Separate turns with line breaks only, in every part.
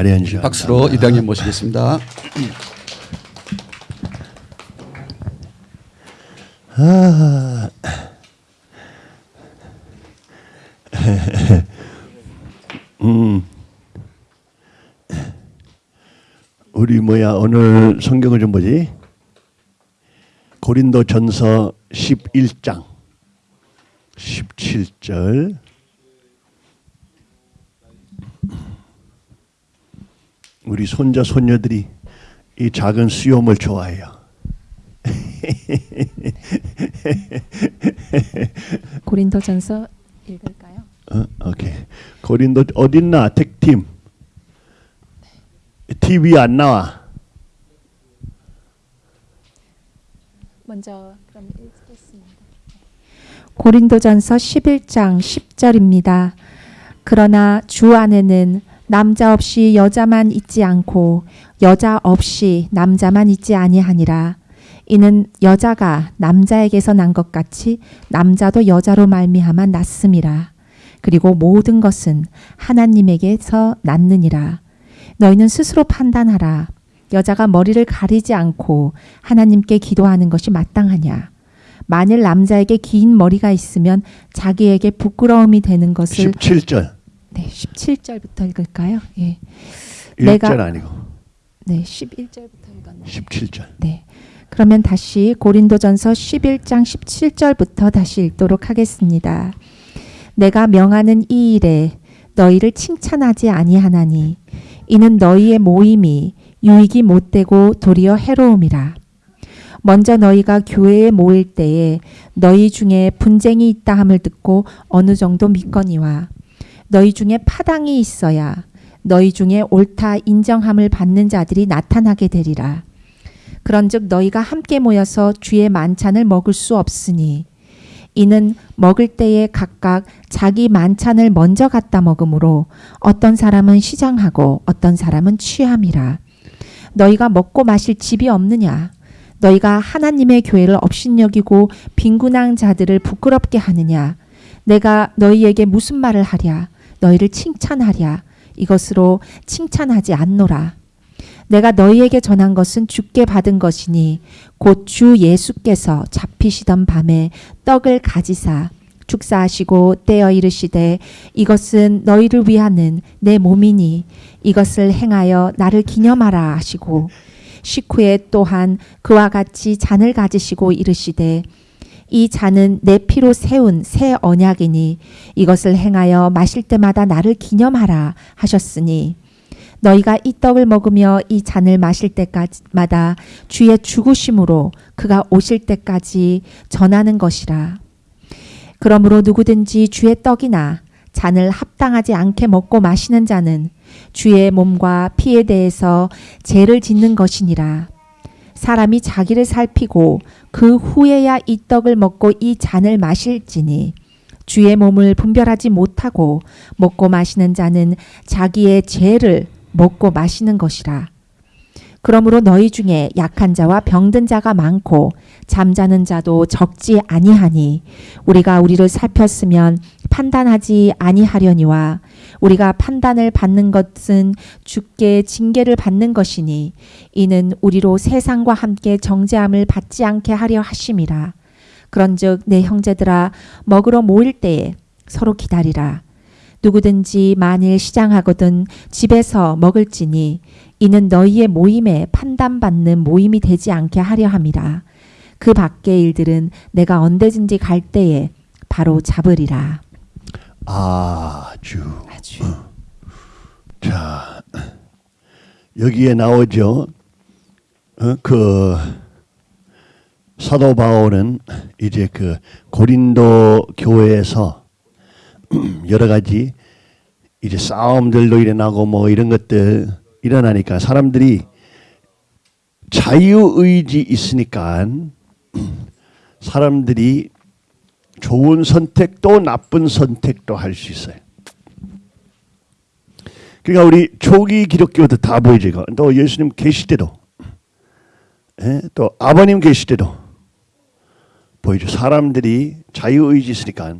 자리해 주시기
박수로. 이장님 모시겠습니다.
우리 뭐야 오늘 성경을 좀 보지? 고린도 전서 11장 17절 우리 손자 손녀들이 이 작은 수염을 좋아해요.
고린도전서 읽을까요?
어, 오케이. 고린도 어딨나 택팀 TV 안 나와.
먼저 그럼 읽겠습니다. 고린도전서 11장 10절입니다. 그러나 주 안에는 남자 없이 여자만 있지 않고 여자 없이 남자만 있지 아니하니라. 이는 여자가 남자에게서 난 것 같이 남자도 여자로 말미암아 났음이라. 그리고 모든 것은 하나님에게서 났느니라. 너희는 스스로 판단하라. 여자가 머리를 가리지 않고 하나님께 기도하는 것이 마땅하냐? 만일 남자에게 긴 머리가 있으면 자기에게 부끄러움이 되는 것을
17절.
네, 17절부터 읽을까요? 예.
1절
내가-
아니고
네, 11절부터 읽었네요.
17절.
네. 그러면 다시 고린도전서 11장 17절부터 다시 읽도록 하겠습니다. 내가 명하는 이 일에 너희를 칭찬하지 아니하나니 이는 너희의 모임이 유익이 못되고 도리어 해로움이라. 먼저 너희가 교회에 모일 때에 너희 중에 분쟁이 있다 함을 듣고 어느 정도 믿거니와 너희 중에 파당이 있어야 너희 중에 옳다 인정함을 받는 자들이 나타나게 되리라. 그런즉 너희가 함께 모여서 주의 만찬을 먹을 수 없으니 이는 먹을 때에 각각 자기 만찬을 먼저 갖다 먹으므로 어떤 사람은 시장하고 어떤 사람은 취함이라. 너희가 먹고 마실 집이 없느냐? 너희가 하나님의 교회를 업신여기고 빈군한 자들을 부끄럽게 하느냐? 내가 너희에게 무슨 말을 하랴 너희를 칭찬하랴. 이것으로 칭찬하지 않노라. 내가 너희에게 전한 것은 주께 받은 것이니 곧 주 예수께서 잡히시던 밤에 떡을 가지사 축사하시고 떼어 이르시되 이것은 너희를 위하는 내 몸이니 이것을 행하여 나를 기념하라 하시고 식후에 또한 그와 같이 잔을 가지시고 이르시되 이 잔은 내 피로 세운 새 언약이니 이것을 행하여 마실 때마다 나를 기념하라 하셨으니 너희가 이 떡을 먹으며 이 잔을 마실 때까지마다 주의 죽으심으로 그가 오실 때까지 전하는 것이라. 그러므로 누구든지 주의 떡이나 잔을 합당하지 않게 먹고 마시는 자는 주의 몸과 피에 대해서 죄를 짓는 것이니라. 사람이 자기를 살피고 그 후에야 이 떡을 먹고 이 잔을 마실지니 주의 몸을 분별하지 못하고 먹고 마시는 자는 자기의 죄를 먹고 마시는 것이라. 그러므로 너희 중에 약한 자와 병든 자가 많고 잠자는 자도 적지 아니하니 우리가 우리를 살폈으면 판단하지 아니하려니와 우리가 판단을 받는 것은 주께 징계를 받는 것이니 이는 우리로 세상과 함께 정죄함을 받지 않게 하려 하심이라. 그런즉 내 형제들아 먹으러 모일 때에 서로 기다리라. 누구든지 만일 시장하거든 집에서 먹을지니 이는 너희의 모임에 판단받는 모임이 되지 않게 하려 함이라. 그 밖의 일들은 내가 언제든지 갈 때에 바로 잡으리라.
아주.
아주.
자 여기에 나오죠. 어, 그 사도 바울은 이제 그 고린도 교회에서 여러 가지 이제 싸움들도 일어나고 뭐 이런 것들 일어나니까 사람들이 자유의지 있으니까 사람들이 좋은 선택도 나쁜 선택도 할 수 있어요. 그러니까 우리 초기 기독교도 다. 이거. 또 예수님 계실 때도 예? 또 아버님 계실 때도 보이죠. 사람들이 자유의지 있으니까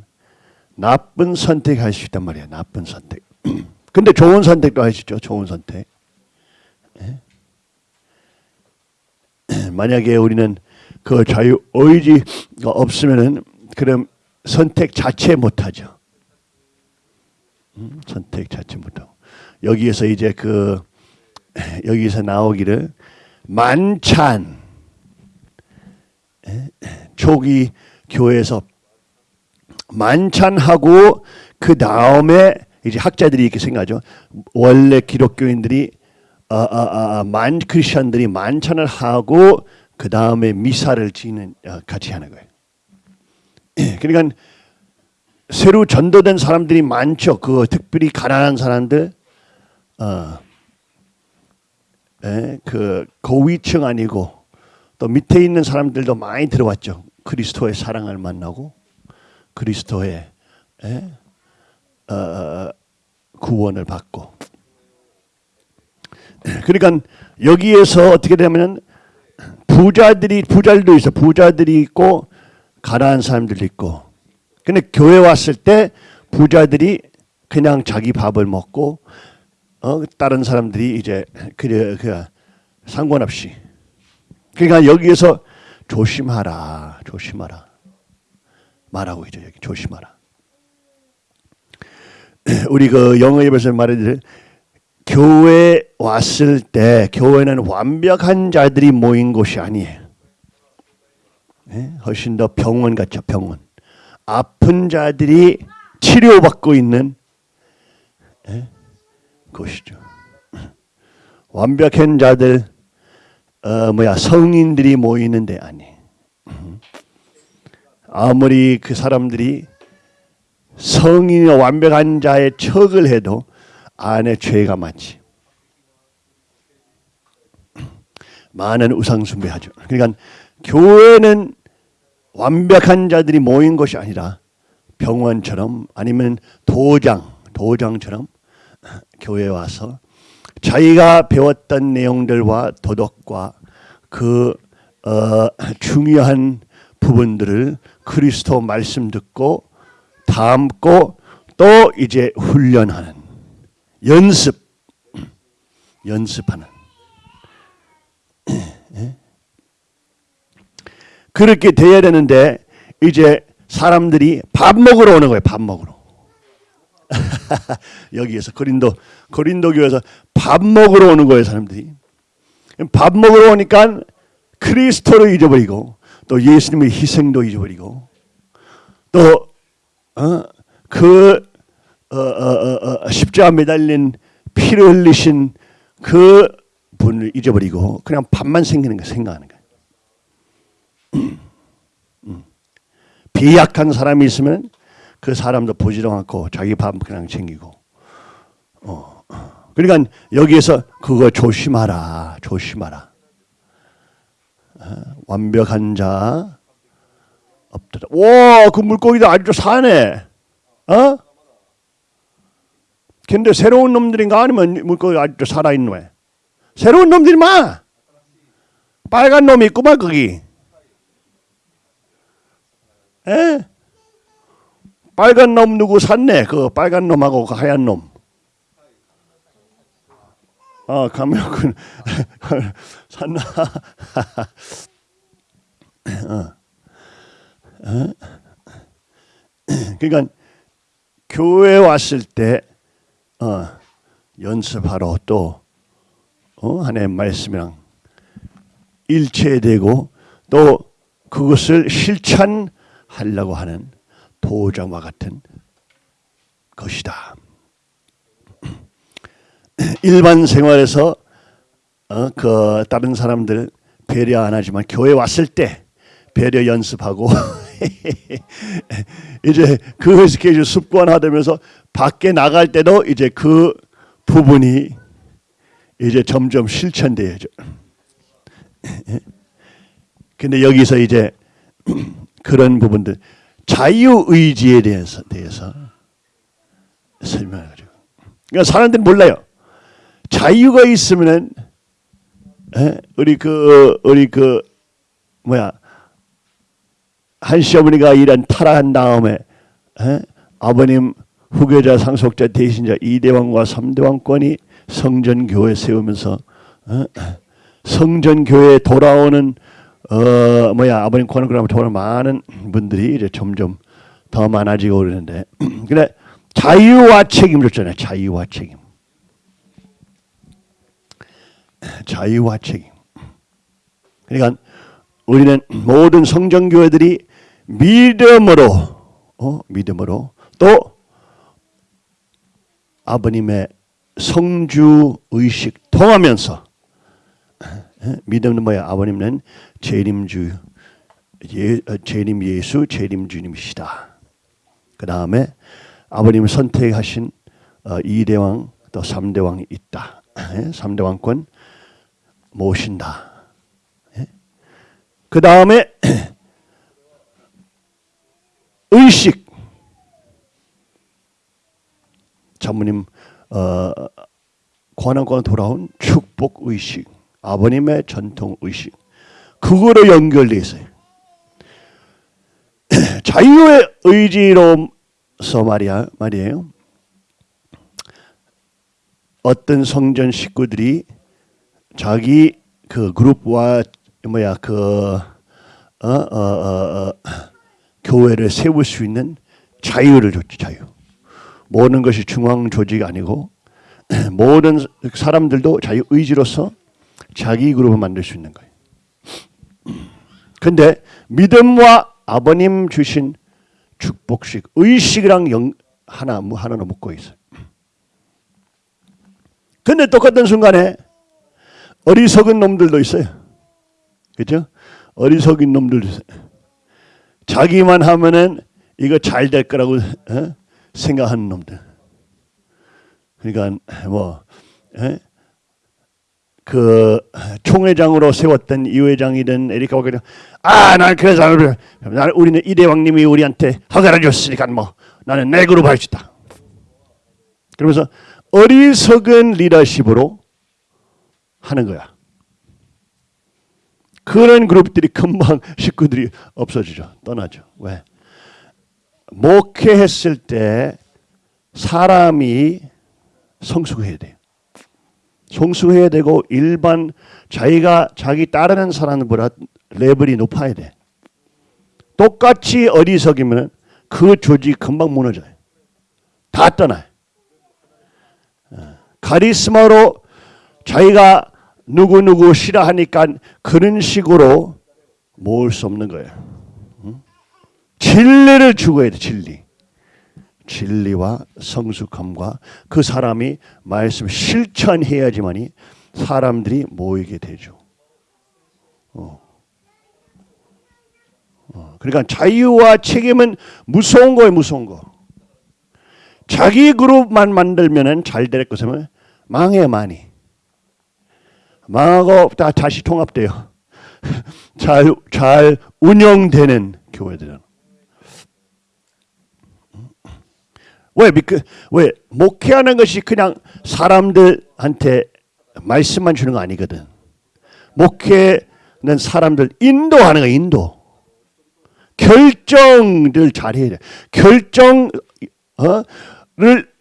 나쁜 선택할 수 있단 말이야. 나쁜 선택. 근데 좋은 선택도 하시죠. 좋은 선택. 예? 만약에 우리는 그 자유 의지가 없으면은 그럼 선택 자체 못하죠. 음, 선택 자체 못하고 여기에서 이제 그 여기서 나오기를 만찬 예? 초기 교회에서 만찬하고 그 다음에 이제 학자들이 이렇게 생각하죠. 원래 기독교인들이 아, 아, 아, 만 크리스천들이 만찬을 하고 그 다음에 미사를 지는 어, 같이 하는 거예요. 그러니까 새로 전도된 사람들이 많죠. 그 특별히 가난한 사람들, 어, 예, 그 고위층 아니고 또 밑에 있는 사람들도 많이 들어왔죠. 그리스도의 사랑을 만나고 그리스도의 예, 어, 구원을 받고. 그러니까 여기에서 어떻게 되냐면 부자들이 부자들도 있어. 부자들이 있고 가난한 사람들도 있고. 근데 교회 왔을 때 부자들이 그냥 자기 밥을 먹고 어 다른 사람들이 이제 그, 그 상관없이 그러니까 여기에서 조심하라 조심하라 말하고 있죠 여기 조심하라 우리 그 영어 예배에서 말해드릴 교회 왔을 때 교회는 완벽한 자들이 모인 곳이 아니에요. 네? 훨씬 더 병원 같죠 병원. 아픈 자들이 치료받고 있는 네? 곳이죠. 완벽한 자들 어 뭐야 성인들이 모이는데 아니. 아무리 그 사람들이 성인이 완벽한 자의 척을 해도 안에 죄가 많지. 많은 우상 숭배하죠. 그러니까 교회는 완벽한 자들이 모인 것이 아니라 병원처럼 아니면 도장, 도장처럼 교회에 와서 자기가 배웠던 내용들과 도덕과 그 어, 중요한 부분들을 그리스도 말씀 듣고 담고 또 이제 훈련하는 연습 연습하는 예? 그렇게 돼야 되는데 이제 사람들이 밥 먹으러 오는 거예요. 밥 먹으러. 여기에서 고린도 고린도 교회에서 밥 먹으러 오는 거예요. 사람들이 밥 먹으러 오니까 그리스도를 잊어버리고 또 예수님의 희생도 잊어버리고 또 어? 그 어, 어, 어, 십자가 매달린 피를 흘리신 그 분을 잊어버리고 그냥 밥만 생기는 거 생각하는. 비약한 사람이 있으면 그 사람도 보지도 않고 자기 밥 그냥 챙기고. 어. 그러니까 여기에서 그거 조심하라, 조심하라. 어? 완벽한 자 없더라. 와, 그 물고기도 아주 사네. 어? 근데 새로운 놈들인가 아니면 물고기 아직도 살아있는 왜? 새로운 놈들이 마. 빨간 놈이 있구만 거기. 에? 빨간 놈 누구 샀네? 그 빨간 놈하고 그 하얀 놈. 어, 가면군 샀나? 어. 어? 그러니까 교회 왔을 때 어, 연습하러 또 어, 하나님의 말씀이랑 일체되고 또 그것을 실천 하려고 하는 도장과 같은 것이다. 일반 생활에서 어, 그 다른 사람들 배려 안 하지만 교회 왔을 때 배려 연습하고 이제 그 스케줄 습관화되면서 밖에 나갈 때도 이제 그 부분이 이제 점점 실천돼야죠. 근데 여기서 이제 그런 부분들 자유 의지에 대해서 대해서 설명하죠. 그러니까 사람들은 몰라요. 자유가 있으면은 우리 그 우리 그 뭐야 한 시어머니가 이런 타락한 다음에 에? 아버님 후계자, 상속자, 대신자 이대왕과 삼대왕권이 성전교회 세우면서 어? 성전교회 돌아오는 어 뭐야 아버님 그러면 돌아오는 많은 분들이 이제 점점 더 많아지고 그러는데 근데 자유와 책임을 줬잖아요. 자유와 책임. 자유와 책임. 그러니까 우리는 모든 성전교회들이 믿음으로 어? 믿음으로 또 아버님의 성주 의식 통하면서 에? 믿음은 뭐야? 아버님은 재림주 예, 어, 재림 예수 재림 주님이시다. 그 다음에 아버님을 선택하신 어, 이대왕 또 삼대왕이 있다. 예? 삼대왕권 모신다. 그 다음에 의식 장모님 어, 관원권 돌아온 축복 의식 아버님의 전통 의식 그거로 연결돼 있어요. 자유의 의지로서 말이야 말이에요. 어떤 성전 식구들이 자기 그 그룹과 뭐야 그 어, 어, 어, 어, 교회를 세울 수 있는 자유를 줬지 자유. 모든 것이 중앙 조직이 아니고 모든 사람들도 자유 의지로서 자기 그룹을 만들 수 있는 거예요. 근데 믿음과 아버님 주신 축복식 의식이랑 영, 하나 뭐 하나는 묶고 있어요. 근데 똑같은 순간에 어리석은 놈들도 있어요. 그죠? 어리석은 놈들도 있어요. 자기만 하면은 이거 잘 될 거라고 어? 생각하는 놈들. 그러니까 뭐 에? 그 총회장으로 세웠던 이 회장이든 에리카 워커든 아난 그래서 나는 우리는 이대왕님이 우리한테 허가를 줬으니까 뭐 나는 내 그룹 할수 있다. 그러면서 어리석은 리더십으로 하는 거야. 그런 그룹들이 금방 식구들이 없어지죠. 떠나죠. 왜? 목회했을 때 사람이 성숙해야 돼요. 성숙해야 되고 일반 자기가 자기 따르는 사람보다 레벨이 높아야 돼. 똑같이 어리석이면 그 조직 금방 무너져요. 다 떠나요. 어, 카리스마로 자기가 누구누구 싫어하니까 그런 식으로 모을 수 없는 거예요. 진리를 추구해야 돼, 진리. 진리와 성숙함과 그 사람이 말씀 실천해야지만이 사람들이 모이게 되죠. 어. 어. 그러니까 자유와 책임은 무서운 거예요, 무서운 거. 자기 그룹만 만들면은 잘될 것이면 망해 많이. 망하고 다 다시 통합돼요. 잘, 잘 운영되는 교회들은. 왜, 그, 왜, 목회하는 것이 그냥 사람들한테 말씀만 주는 거 아니거든. 목회는 사람들 인도하는 거 인도. 결정을 잘해야 돼. 결정을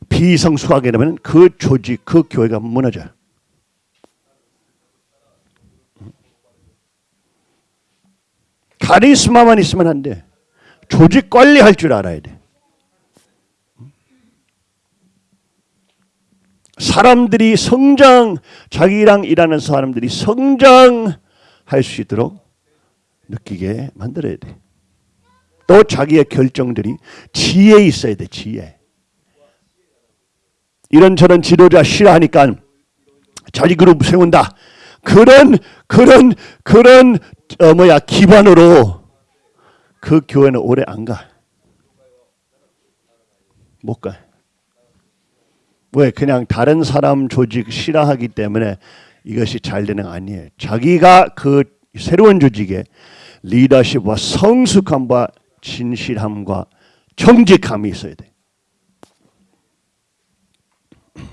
비성숙하게 되면 그 조직, 그 교회가 무너져요. 카리스마만 있으면 안 돼. 조직 관리할 줄 알아야 돼. 사람들이 성장, 자기랑 일하는 사람들이 성장할 수 있도록 느끼게 만들어야 돼. 또 자기의 결정들이 지혜 있어야 돼, 지혜. 이런저런 지도자 싫어하니까 자기 그룹 세운다. 그런 그런 그런 어 뭐야 기반으로 그 교회는 오래 안 가. 못 가. 왜 그냥 다른 사람 조직 싫어하기 때문에 이것이 잘 되는 거 아니에요. 자기가 그 새로운 조직에 리더십과 성숙함과 진실함과 정직함이 있어야 돼.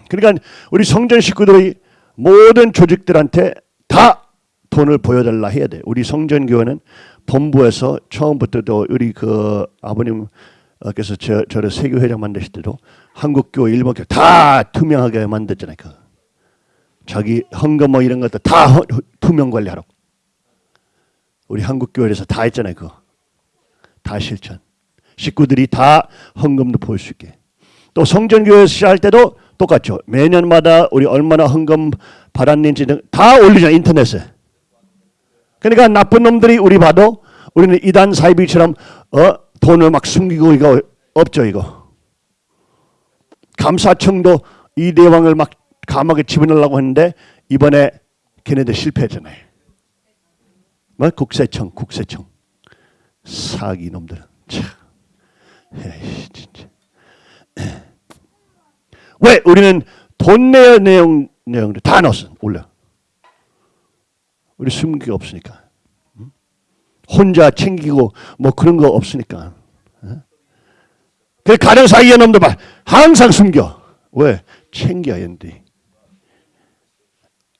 그러니까 우리 성전 식구들이 모든 조직들한테 다 돈을 보여달라 해야 돼. 우리 성전교회는 본부에서 처음부터도 우리 그 아버님께서 저, 저를 세교회장 만드실 때도 한국 교회, 일본 교회 다 투명하게 만들잖아요. 그 자기 헌금 뭐 이런 것도 다 허- 투명 관리하라고. 우리 한국 교회에서 다 했잖아요. 그거 다 실천. 식구들이 다 헌금도 볼 수 있게. 또 성전교회 시할 때도 똑같죠. 매년마다 우리 얼마나 헌금 받았는지 등다 올리잖아요. 인터넷에. 그러니까 나쁜 놈들이 우리 봐도 우리는 이단 사이비처럼 어 돈을 막 숨기고 이거 없죠 이거. 감사청도 이 대왕을 막 감옥에 집어넣으려고 했는데 이번에 걔네들 실패했잖아요. 뭐 국세청, 국세청 사기 놈들. 참, 에이, 진짜. 왜 우리는 돈 내어 내용 내용들 다 넣었어 올려. 우리 숨기가 없으니까. 응? 혼자 챙기고 뭐 그런 거 없으니까. 응? 그 가령 사이에 놈들 봐 항상 숨겨. 왜 챙겨야 되는데.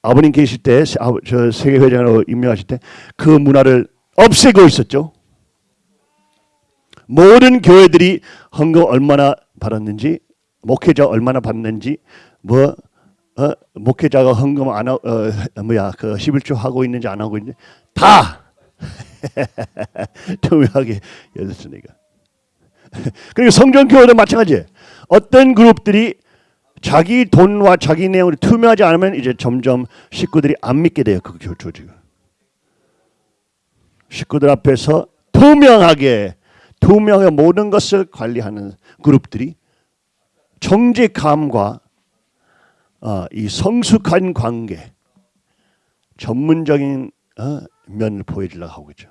아버님 계실 때, 아, 저 세계회장으로 임명하실 때 그 문화를 없애고 있었죠. 모든 교회들이 헌금 얼마나 받았는지, 목회자 얼마나 받는지, 뭐 어, 목회자가 헌금 안 하, 어, 뭐야 그 11조 하고 있는지 안 하고 있는지 다 투명하게 열렸으니까. 그리고 성전교회도 마찬가지. 어떤 그룹들이 자기 돈과 자기 내용을 투명하지 않으면 이제 점점 식구들이 안 믿게 돼요. 그 교- 조직을. 식구들 앞에서 투명하게 투명하게 모든 것을 관리하는 그룹들이 정직함과 어, 이 성숙한 관계 전문적인 어, 면을 보여주려고 하고 있죠.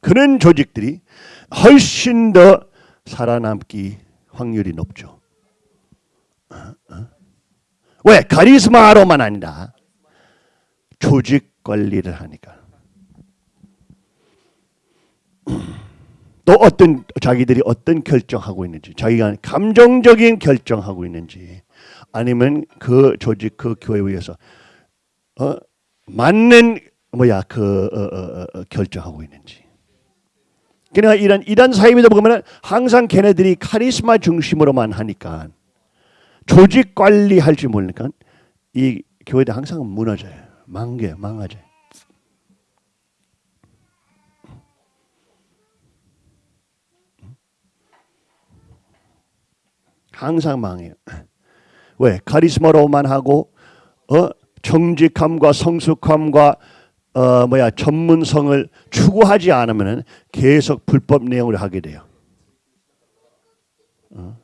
그런 조직들이 훨씬 더 살아남기 확률이 높죠. 어, 어. 왜? 카리스마로만 아니라 조직 관리를 하니까. 또 어떤 자기들이 어떤 결정하고 있는지, 자기가 감정적인 결정하고 있는지, 아니면 그 조직 그 교회에 의해서 어, 맞는 뭐야 그 어, 어, 어, 어, 결정하고 있는지. 그러니까 이런 이단 사이비다 보면은 항상 걔네들이 카리스마 중심으로만 하니까 조직 관리할 줄 모르니까 이 교회들 항상 무너져요. 망개 망하죠. 항상 망해요. 왜? 카리스마로만 하고 어 정직함과 성숙함과 어 뭐야 전문성을 추구하지 않으면은 계속 불법 내용을 하게 돼요. 어.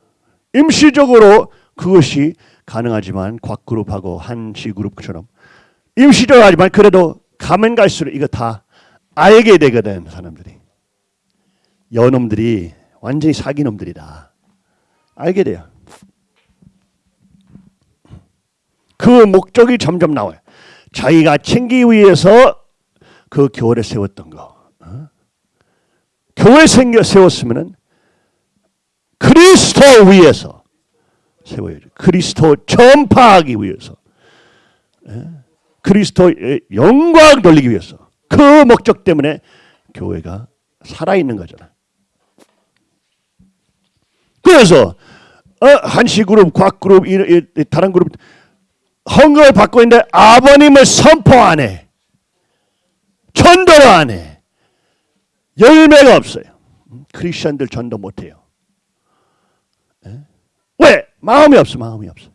임시적으로 그것이 가능하지만 곽그룹하고 한시그룹처럼 임시적으로 하지만 그래도 가면 갈수록 이거 다 알게 되거든 사람들이 여놈들이 완전히 사기놈들이다 알게 돼요. 그 목적이 점점 나와요. 자기가 챙기기 위해서 그 교회를 세웠던 거. 어? 교회 생겨 세웠으면은 그리스도 위해서 세워야죠. 그리스도 전파하기 위해서. 예? 그리스도의 영광 돌리기 위해서. 그 목적 때문에 교회가 살아있는 거잖아. 그래서 어, 한시 그룹, 곽 그룹, 이, 이, 이 다른 그룹 헌금을 받고 있는데 아버님을 선포 안 해. 전도를 안 해. 열매가 없어요. 크리스천들 전도 못 해요. 예? 왜? 마음이 없어. 마음이 없어.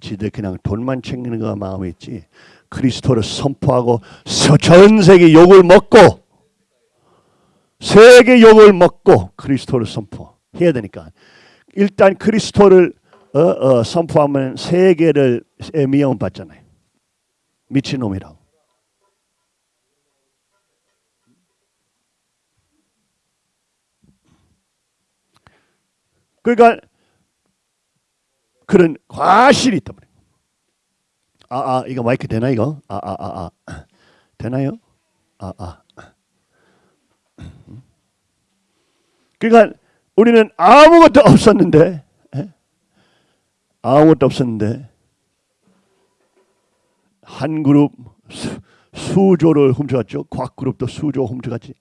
지들 그냥 돈만 챙기는 거가 마음이 있지. 그리스도를 선포하고 서- 전 세계 욕을 먹고 세계 욕을 먹고 그리스도를 선포해야 되니까 일단 그리스도를 어, 어, 선포하면 세계를 미움 받잖아요. 미친놈이라고. 그러니까 그런 과실이 있단 말이에요. 아, 아, 이거 마이크 되나 이거? 아, 아, 아, 아. 되나요? 아, 아. 그러니까 우리는 아무것도 없었는데 예? 아무것도 없었는데 한 그룹 수, 수조를 훔쳐갔죠. 곽 그룹도 수조 훔쳐갔지.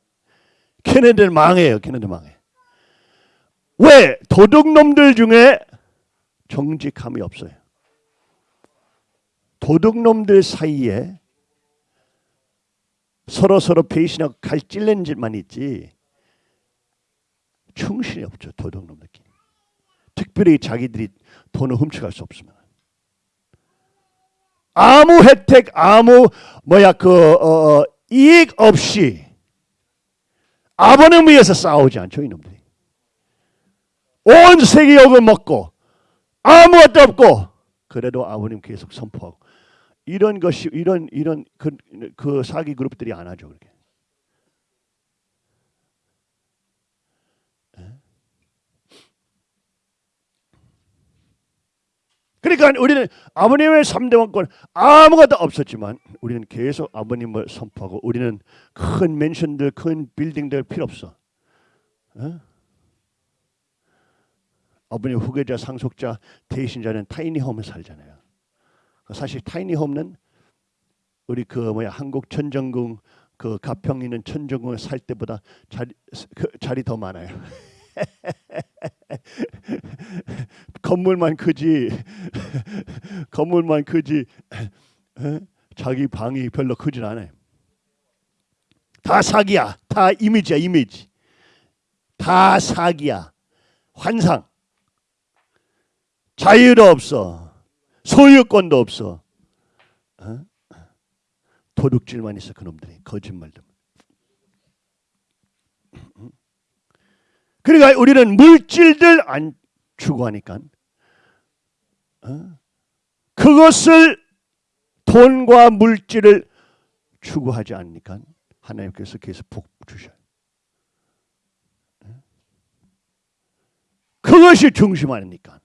걔네들 망해요. 걔네들 망해. 왜 도둑놈들 중에 정직함이 없어요. 도둑놈들 사이에 서로 서로 배신하고 갈찔는 짓만 있지 충신이 없죠 도둑놈들끼리. 특별히 자기들이 돈을 훔쳐갈 수 없으면 아무 혜택 아무 뭐야 그 어, 어, 이익 없이 아버님 위해서 싸우지 않죠 이놈들이. 온 세계 욕을 먹고 아무것도 없고 그래도 아버님 계속 선포하고 이런 것이 이런 이런 그, 그 사기 그룹들이 안 하죠 그렇게. 예? 그러니까 우리는 아버님의 3대 왕권 아무것도 없었지만 우리는 계속 아버님을 선포하고 우리는 큰 맨션들 큰 빌딩들 필요 없어. 어? 아버님 후계자 상속자 대신자는 타이니홈에 살잖아요. 사실 타이니홈은 우리 그 뭐야 한국 천정궁 그 가평 있는 천정궁에 살 때보다 자리 그 자리 더 많아요. 건물만 크지 건물만 크지 에? 자기 방이 별로 크진 않아요. 다 사기야. 다 이미지야 이미지. 다 사기야. 환상. 자유도 없어. 소유권도 없어. 어? 도둑질만 있어 그놈들이 거짓말도. 그러니까 우리는 물질들 안 추구하니까 어? 그것을 돈과 물질을 추구하지 않으니까 하나님께서 계속 복 주셔요. 어? 그것이 중심 아닙니까?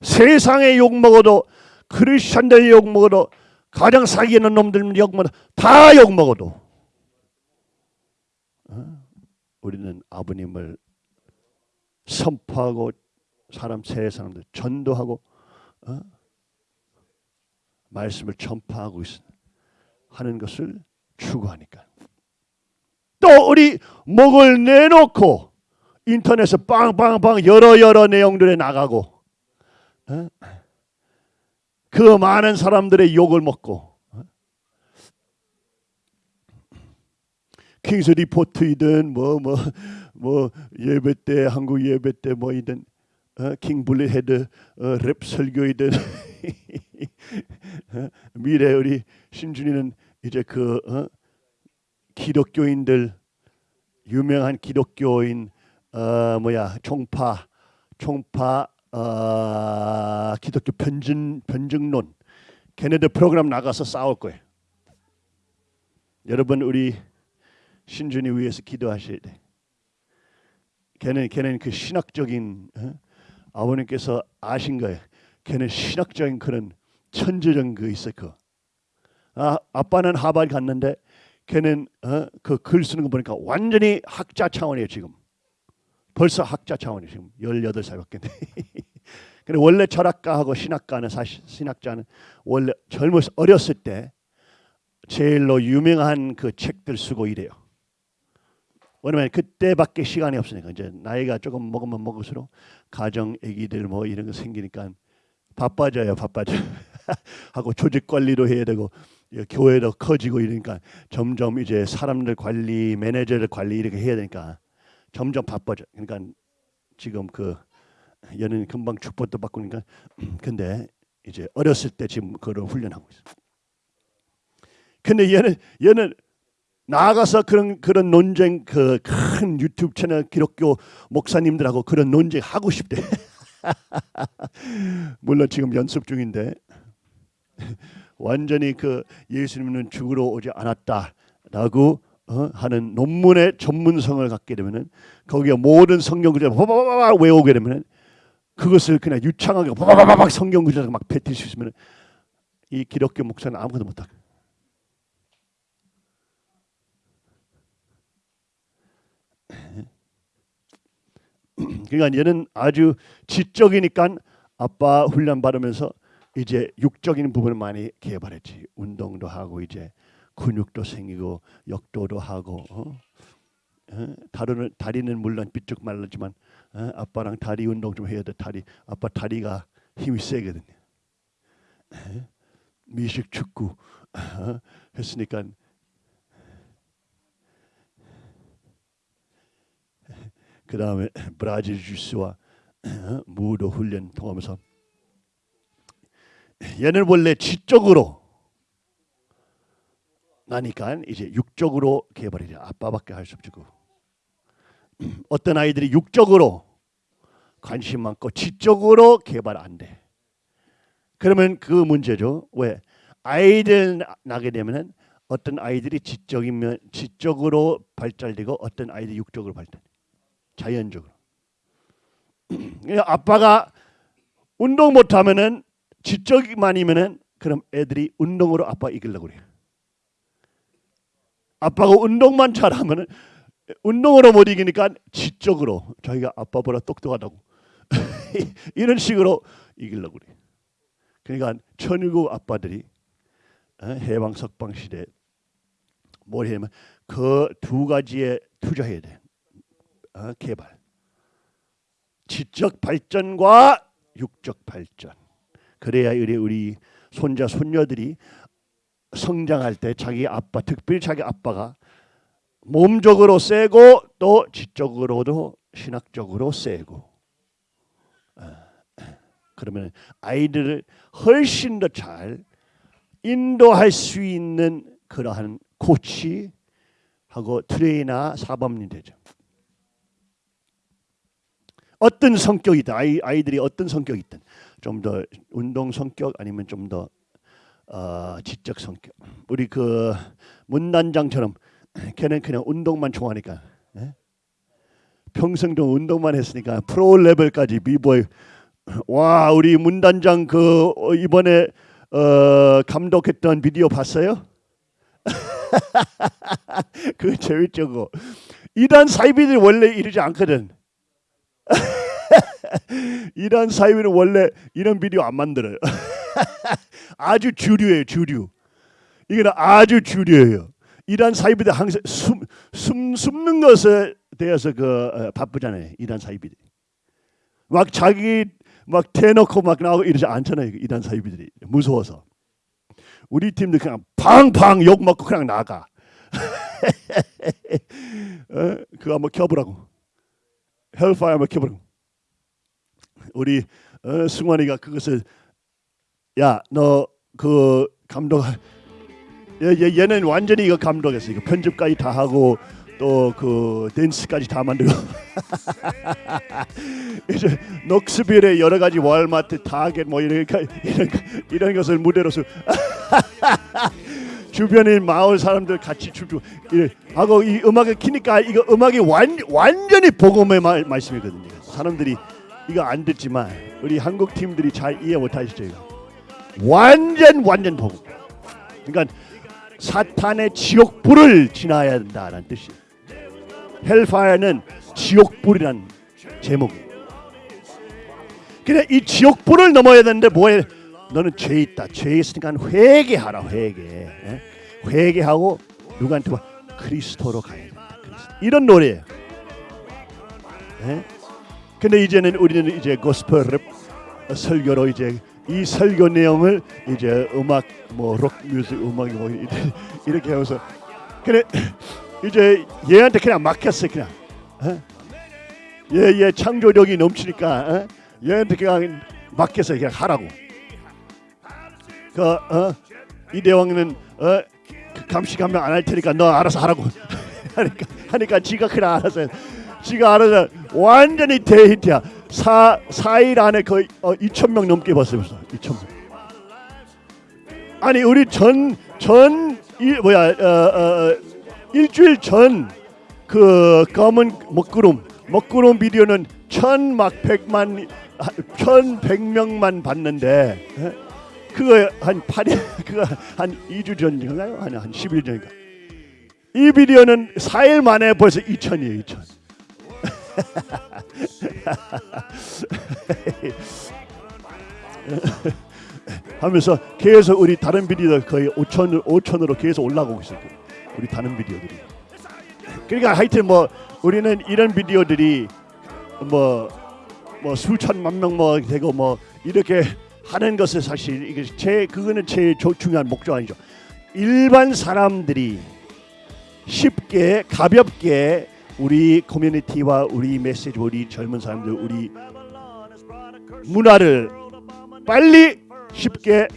세상에 욕 먹어도 크리스천들 욕 먹어도 가장 사기하는 놈들 욕 먹어도 다 욕 먹어도 어? 우리는 아버님을 선포하고 사람 세 사람들 전도하고 어? 말씀을 전파하고 있 하는 것을 추구하니까 또 우리 목을 내놓고 인터넷에 빵빵빵 여러 여러 내용들에 나가고 어? 그 많은 사람들의 욕을 먹고 어? King's Report이든 뭐 뭐 뭐 예배 때 한국 예배 때 뭐이든 어? King Bullethead 어, 랩 설교이든 어? 미래 우리 신준이는 이제 그 어? 기독교인들 유명한 기독교인 어 뭐야 총파 총파 어, 기독교 변증 변증론 걔네들 프로그램 나가서 싸울 거예요. 여러분 우리 신준이 위해서 기도하셔야 돼. 걔는 걔는 그 신학적인 어? 아버님께서 아신 거예요. 걔는 신학적인 그런 천재적인 그 있어 그. 아 아빠는 하버드 갔는데 걔는 어? 그글 쓰는 거 보니까 완전히 학자 차원이에요 지금. 벌써 학자 차원이 지금 18살밖에 돼. 근데 원래 철학가하고 신학가는 사실 신학자는 원래 젊었 어렸을 때 제일로 유명한 그 책들 쓰고 이래요. 왜냐면 그때밖에 시간이 없으니까 이제 나이가 조금 먹으면 먹을수록 가정 아기들 뭐 이런 거 생기니까 바빠져요, 바빠져. 하고 조직 관리도 해야 되고 교회도 커지고 이러니까 점점 이제 사람들 관리, 매니저들 관리 이렇게 해야 되니까 점점 바빠져. 그러니까 지금 그 얘는 금방 축복도 바꾸니까 근데 이제 어렸을 때 지금 그걸 훈련하고 있어. 근데 얘는 얘는 나가서 그런 그런 논쟁 그 큰 유튜브 채널 기독교 목사님들하고 그런 논쟁 하고 싶대. 물론 지금 연습 중인데 완전히 그 예수님은 죽으러 오지 않았다라고 어? 하는 논문의 전문성을 갖게 되면은 거기에 모든 성경 구절을 바바바바 외우게 되면은 그것을 그냥 유창하게 바바바박 성경 구절을 막 뱉을 수 있으면 이 기독교 목사는 아무것도 못하고 그러니까 얘는 아주 지적이니까 아빠 훈련 받으면서 이제 육적인 부분을 많이 개발했지 운동도 하고 이제 근육도 생기고 역도도 하고 어? 어? 다리는 다리는 물론 삐쭉 말랐지만 어? 아빠랑 다리 운동 좀 해야 돼. 다리 아빠 다리가 힘이 세거든요. 어? 미식 축구 어? 했으니까 그 다음에 브라질 주스와 어? 무도 훈련 통하면서 얘는 원래 지적으로 나니까 이제 육적으로 개발이 돼 아빠밖에 할 수 없고 어떤 아이들이 육적으로 관심 많고 지적으로 개발 안 돼. 그러면 그 문제죠. 왜 아이들 나- 나게 되면은 어떤 아이들이 지적이면 지적으로 발달되고 어떤 아이들이 육적으로 발달. 자연적으로. 그러니까 아빠가 운동 못 하면은 지적만이면은 그럼 애들이 운동으로 아빠 이기려고 그래요. 아빠가 운동만 잘하면은 운동으로 못 이기니까 지적으로 자기가 아빠보다 똑똑하다고 이런 식으로 이기려고 그래. 그러니까 천일국 아빠들이 어, 해방 석방 시대 뭘 해면 그 두 가지에 투자해야 돼. 어, 개발. 지적 발전과 육적 발전. 그래야 우리 우리 손자 손녀들이 성장할 때 자기 아빠 특별히 자기 아빠가 몸적으로 세고 또 지적으로도 신학적으로 세고 어, 그러면 아이들을 훨씬 더 잘 인도할 수 있는 그러한 코치하고 트레이너 사범이 되죠. 어떤 성격이든 아이 아이들이 어떤 성격이든 좀 더 운동 성격 아니면 좀더 어, 지적 성격. 우리 그 문단장처럼 걔는 그냥 운동만 좋아하니까 예? 평생도 운동만 했으니까 프로 레벨까지 비보이 와 우리 문단장 그 어, 이번에 어, 감독했던 비디오 봤어요? 그 재밌죠 그 이단 사이비들 원래 이러지 않거든. 이란 사이비는 원래 이런 비디오 안 만들어요. 아주 주류예요 주류. 이거는 아주 주류예요. 이란 사이비들 항상 숨, 숨 숨는 것에 대해서 그 어, 바쁘잖아요. 이란 사이비들이. 막 자기 막 대놓고 막 나오고 이러지 않잖아요. 그 이란 사이비들이 무서워서 우리 팀도 그냥 팡팡 욕 먹고 그냥 나가. 어? 그거 한번 켜보라고. Hellfire 한번 켜보라고. 우리 어, 승환이가 그것을 야 너 그 감독 얘, 얘, 얘는 완전히 이거 감독했어. 이거 편집까지 다 하고 또 그 댄스까지 다 만들고 이제 녹스빌의 여러 가지 월마트, 타겟 뭐 이런 이런 이런 것을 무대로 서 주변의 마을 사람들 같이 춤추고 하고 이 음악을 키니까 이거 음악이 완 완전히 복음의 말, 말씀이거든요. 사람들이 이거 안 듣지만 우리 한국 팀들이 잘 이해 못 하시죠 이거. 완전 완전 복음. 그러니까 사탄의 지옥불을 지나야 된다는 뜻이에요. 헬파이어는 지옥불이란 제목이에요. 이 지옥불을 넘어야 되는데 뭐해? 너는 죄 있다. 죄 있으니까 회개하라. 회개. 예? 회개하고 누구한테 와? 그리스도로 가야 된다. 그리스도. 이런 노래예요. 예? 근데 이제는 우리는 이제 고스펠 설교로 이제 이 설교 내용을 이제 음악 뭐 록 뮤직 음악이 뭐 이렇게, 하면서 그래 이제 얘한테 그냥 맡겼어 그냥 어? 얘, 얘 창조력이 넘치니까 어? 얘한테 그냥 맡겨서 그냥 하라고 그 어? 이 대왕은 어? 그 감시 감명 안할 테니까 너 알아서 하라고 하니까 하니까 지가 그냥 알아서 해. 지가 알아서 완전히 대히트야. 사 4일 안에 거의 어, 2천 명 넘게 봤어요. 2천 명. 아니 우리 전전 뭐야 어, 어, 일주일 전 그 검은 먹구름 먹구름 비디오는 천막 백만 천백 명만 봤는데 에? 그거 한 8일 그거 한 2주 전인가요? 아니 한 10일 전인가. 이 비디오는 4일 만에 벌써 2천이에요. 2천. 하면서 계속 우리 다른 비디오 거의 5천 5천으로 계속 올라가고 있어요. 우리 다른 비디오들이. 그러니까 하여튼 뭐 우리는 이런 비디오들이 뭐, 뭐 수천만 명 뭐 되고 뭐 이렇게 하는 것은 사실 이게 제 그거는 조- 중요한 목적 아니죠. 일반 사람들이 쉽게 가볍게 우리 커뮤니티와 우리 메시지 우리 젊은 사람들 우리 문화를 빨리 쉽게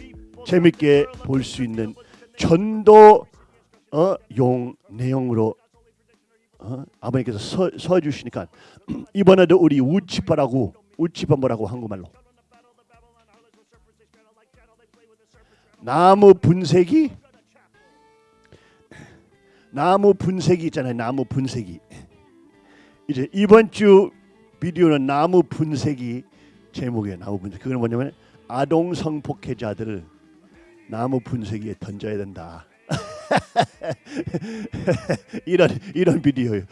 재밌게 볼 수 있는 전도 어, 용 내용으로 어? 아버님께서 서, 서 주시니까 이번에도 우리 우치파라고 우치파 뭐라고 한국말로. 나무 분쇄기? 나무 분쇄기 있잖아요 나무 분쇄기. 이제 이번 주 비디오는 나무 분쇄기 제목이에요 나무 분쇄기 그건 뭐냐면 아동 성폭행자들을 나무 분쇄기에 던져야 된다 이런 이런 비디오예요.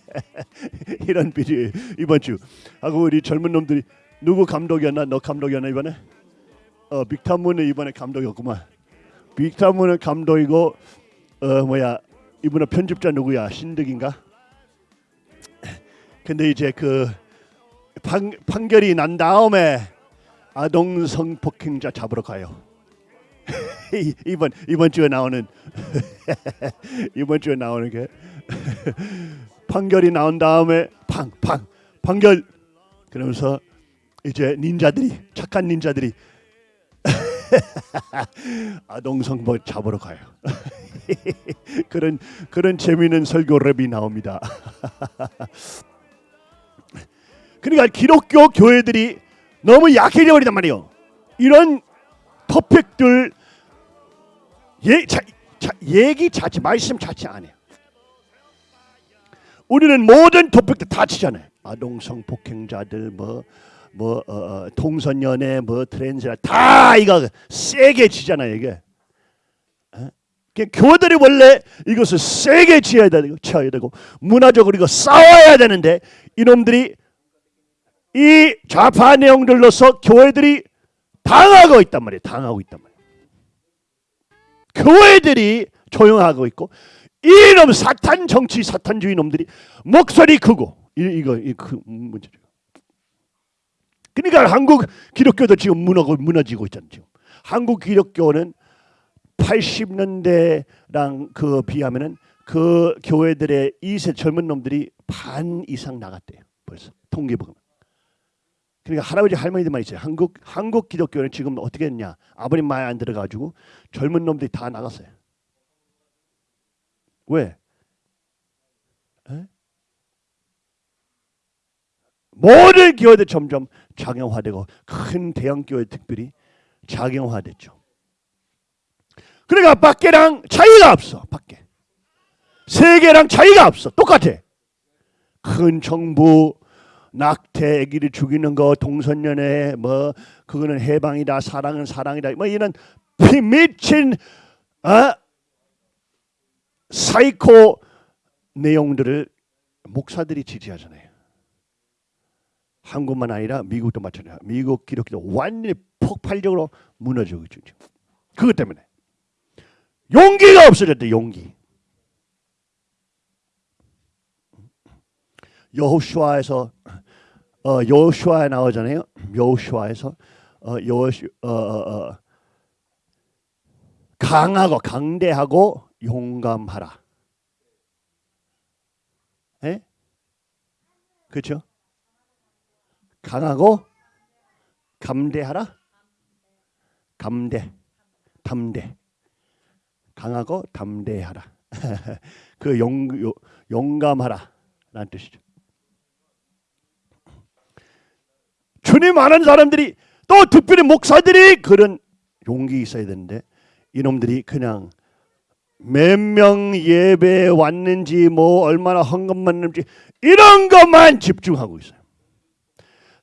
이런 비디오 이번 주 하고 우리 젊은 놈들이 누구 감독이었나? 너 감독이었나 이번에? 어 빅타문은 이번에 감독이었구만. 빅타문은 감독이고 어 뭐야 이번에 편집자 누구야? 신득인가? 근데 이제 그 판, 판결이 난 다음에 아동 성폭행자 잡으러 가요. 이- 이번 이번 주에 나오는 이번 주에 나오는 게 판결이 나온 다음에 팡팡 판결 그러면서 이제 닌자들이 착한 닌자들이 아동 성범 잡으러 가요. 그런 그런 재미있는 설교 랩이 나옵니다. 그러니까 기독교 교회들이 너무 약해져 버리단 말이에요. 이런 토픽들 예, 자, 자, 얘기 자체 말씀 자체 안 해요. 우리는 모든 토픽들 다 치잖아요. 아동 성 폭행자들 뭐뭐 어, 어, 동성연애 뭐 트랜스라 다 이거 세게 치잖아요 이게. 어? 그 교들이 원래 이것을 세게 지어야 되고 쳐야 되고 문화적으로 이거 싸워야 되는데 이놈들이 이 좌파 내용들로서 교회들이 당하고 있단 말이에요. 당하고 있단 말이에요. 교회들이 조용하고 있고 이놈 사탄 정치 사탄주의 놈들이 목소리 크고 이, 이거 이그 문제죠. 그러니까 한국 기독교도 지금 무너고 무너지고 있잖아요. 지금 한국 기독교는 80년대랑 그 비하면은 그 교회들의 이세 젊은 놈들이 반 이상 나갔대요. 벌써 통계 보면. 그러니까 할아버지 할머니들만 있어요. 한국 한국 기독교는 지금 어떻게 했냐? 아버님 말 안 들어가지고 젊은 놈들이 다 나갔어요. 왜? 에? 모든 교회들 점점 좌경화되고 큰 대형 교회 특별히 좌경화됐죠. 그러니까 밖에랑 차이가 없어. 밖에 세계랑 차이가 없어. 똑같아. 큰 정부 낙태 아기를 죽이는 거 동성연애 뭐 그거는 해방이다 사랑은 사랑이다 뭐 이런 피 미친 어? 사이코 내용들을 목사들이 지지하잖아요. 한국만 아니라 미국도 마찬가지야. 미국 기독교도 완전히 폭발적으로 무너지고 있죠. 그것 때문에 용기가 없어졌대. 용기. 여호수아에서 어, 여호수아에 나오잖아요. 여호수아에서 어, 여호수 어, 어, 어, 강하고 강대하고 용감하라. 예? 그렇죠? 강하고 감대하라. 감대, 담대. 강하고 담대하라. 그 용, 용, 용감하라 라는 뜻이죠. 주님 아는 사람들이 또 특별히 목사들이 그런 용기 있어야 되는데 이놈들이 그냥 몇 명 예배에 왔는지 뭐 얼마나 헌금만 했는지 이런 것만 집중하고 있어요.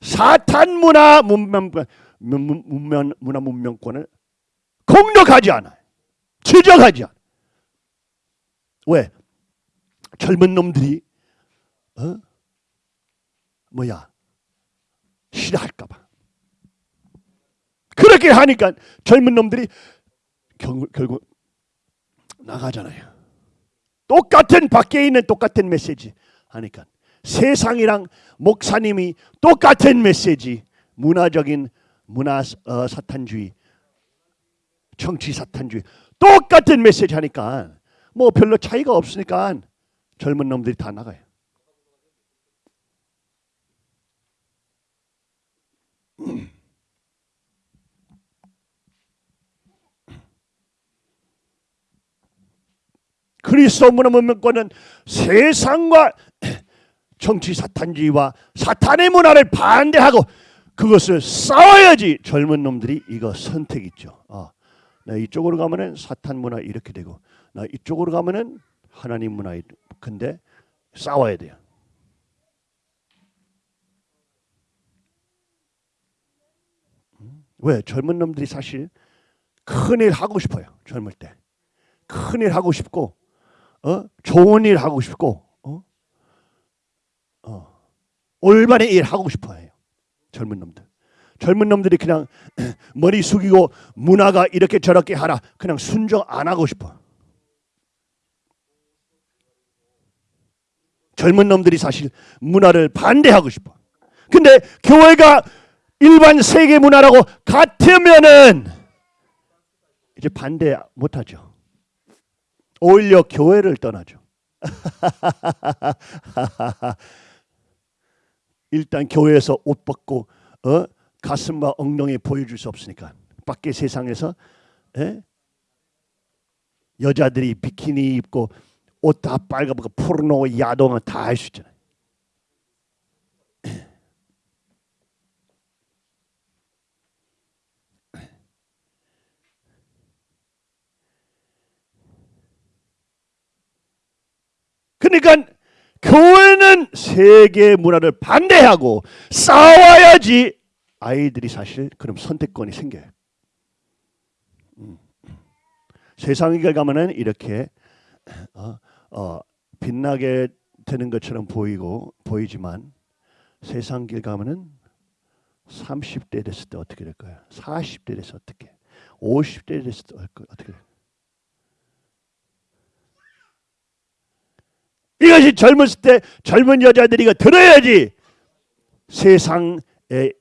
사탄 문화 문명 문- 문명 문화 문명권을 공격하지 않아요. 지적하지 않아요. 왜? 젊은 놈들이 어? 뭐야? 싫어할까봐. 그렇게 하니까 젊은 놈들이 결국, 결국 나가잖아요. 똑같은 밖에 있는 똑같은 메시지 하니까 세상이랑 목사님이 똑같은 메시지 문화적인 문화 어, 사탄주의 정치 사탄주의 똑같은 메시지 하니까 뭐 별로 차이가 없으니까 젊은 놈들이 다 나가요. 그리스도 문화문명권은 세상과 정치 사탄주의와 사탄의 문화를 반대하고 그것을 싸워야지 젊은 놈들이 이거 선택 있죠. 아, 나 이쪽으로 가면은 사탄 문화 이렇게 되고 나 이쪽으로 가면은 하나님 문화 이- 근데 싸워야 돼요. 왜 젊은 놈들이 사실 큰 일 하고 싶어요. 젊을 때 큰 일 하고 싶고 어 좋은 일 하고 싶고 어, 어 올바른 일 하고 싶어 해요. 젊은 놈들. 젊은 놈들이 그냥 머리 숙이고 문화가 이렇게 저렇게 하라 그냥 순종 안 하고 싶어. 젊은 놈들이 사실 문화를 반대하고 싶어. 근데 교회가 일반 세계 문화라고 같으면은 이제 반대 못 하죠. 오히려 교회를 떠나죠. 일단 교회에서 옷 벗고 어? 가슴과 엉덩이 보여줄 수 없으니까 밖에 세상에서 에? 여자들이 비키니 입고 옷 다 빨갛고 포르노 야동을 다 할 수 있잖아요. 그러니까 교회는 세계 문화를 반대하고 싸워야지 아이들이 사실 그럼 선택권이 생겨요. 음. 세상에 가면은 이렇게 어, 어, 빛나게 되는 것처럼 보이고 보이지만 세상 길 가면은 30대 됐을 때 어떻게 될까요? 40대 됐을 때 어떻게? 50대 됐을 때 어떻게 될까요? 이것이 젊었을 때 젊은 여자들이 들어야지. 세상의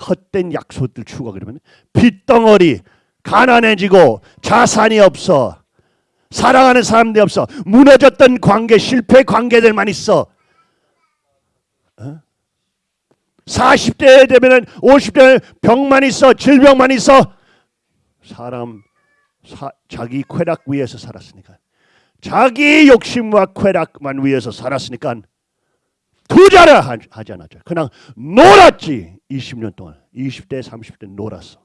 헛된 약속들 추구하 그러면 빚덩어리 가난해지고 자산이 없어. 사랑하는 사람들이 없어. 무너졌던 관계 실패 관계들만 있어. 어? 40대 되면 은 50대 병만 있어 질병만 있어. 사람 사, 자기 쾌락 위에서 살았으니까 자기 욕심과 쾌락만 위해서 살았으니까 투자를 하- 하지 않았죠. 그냥 놀았지. 20년 동안. 20대, 30대 놀았어.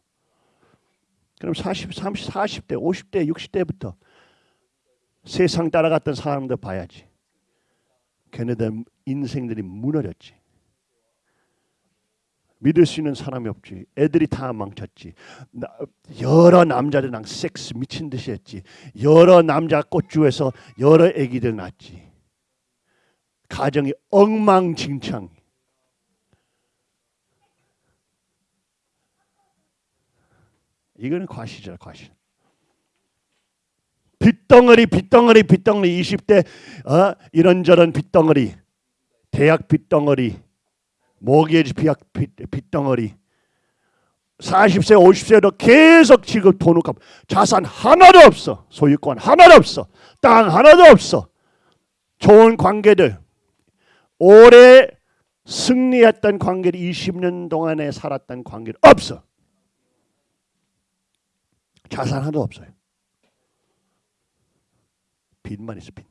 그럼 40, 30, 40대, 50대, 60대부터 세상 따라갔던 사람들 봐야지. 걔네들 인생들이 무너졌지. 믿을 수 있는 사람이 없지. 애들이 다 망쳤지. 나- 여러 남자들이랑 섹스 미친 듯이 했지. 여러 남자 꽃주에서 여러 애기들 낳지. 가정이 엉망진창. 이거는 과시죠, 과시. 빚덩어리, 빚덩어리, 빚덩어리. 20대 어? 이런저런 빚덩어리, 대학 빚덩어리, 모기지 빚, 빚, 빚덩어리. 40세, 50세로 계속 지금 돈을 갚. 자산 하나도 없어. 소유권 하나도 없어. 땅 하나도 없어. 좋은 관계들. 오래 승리했던 관계를 20년 동안에 살았던 관계를 없어. 자산 하나도 없어요. 빚만 있어 빚.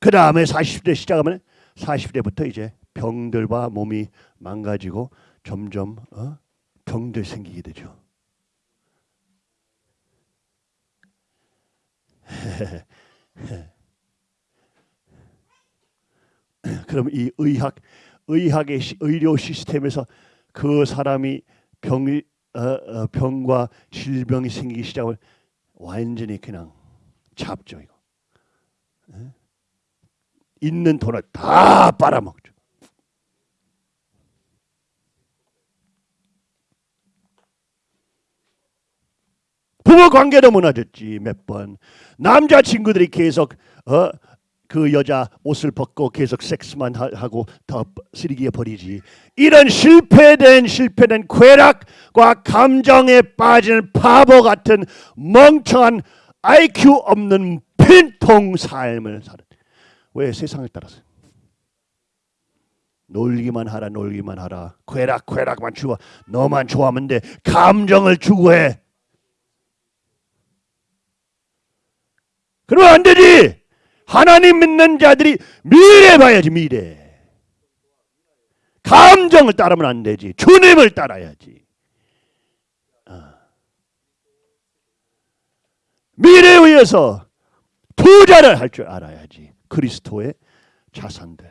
그 다음에 40대 시작하면 40대부터 이제 병들과 몸이 망가지고 점점 어? 병들 생기게 되죠. 그럼 이 의학 의학의 시- 의료 시스템에서 그 사람이 병이 어, 어, 병과 질병이 생기기 시작을 완전히 그냥 잡죠 이거. 예? 있는 돈을 다 빨아먹죠. 부부 관계도 무너졌지 몇 번. 남자 친구들이 계속 어 그 여자 옷을 벗고 계속 섹스만 하- 하고 더 쓰레기에 버리지. 이런 실패된 실패된 쾌락과 감정에 빠지는 바보 같은 멍청한 IQ 없는 핀통 삶을 사는. 왜 세상을 따라서? 놀기만 하라 놀기만 하라. 쾌락 쾌락만 주어 너만 좋아하면 돼. 감정을 추구해. 그러면 안 되지. 하나님 믿는 자들이 미래 봐야지 미래. 감정을 따르면 안 되지. 주님을 따라야지. 어. 미래에 위해서 투자를 할 줄 알아야지 그리스도의 자산들.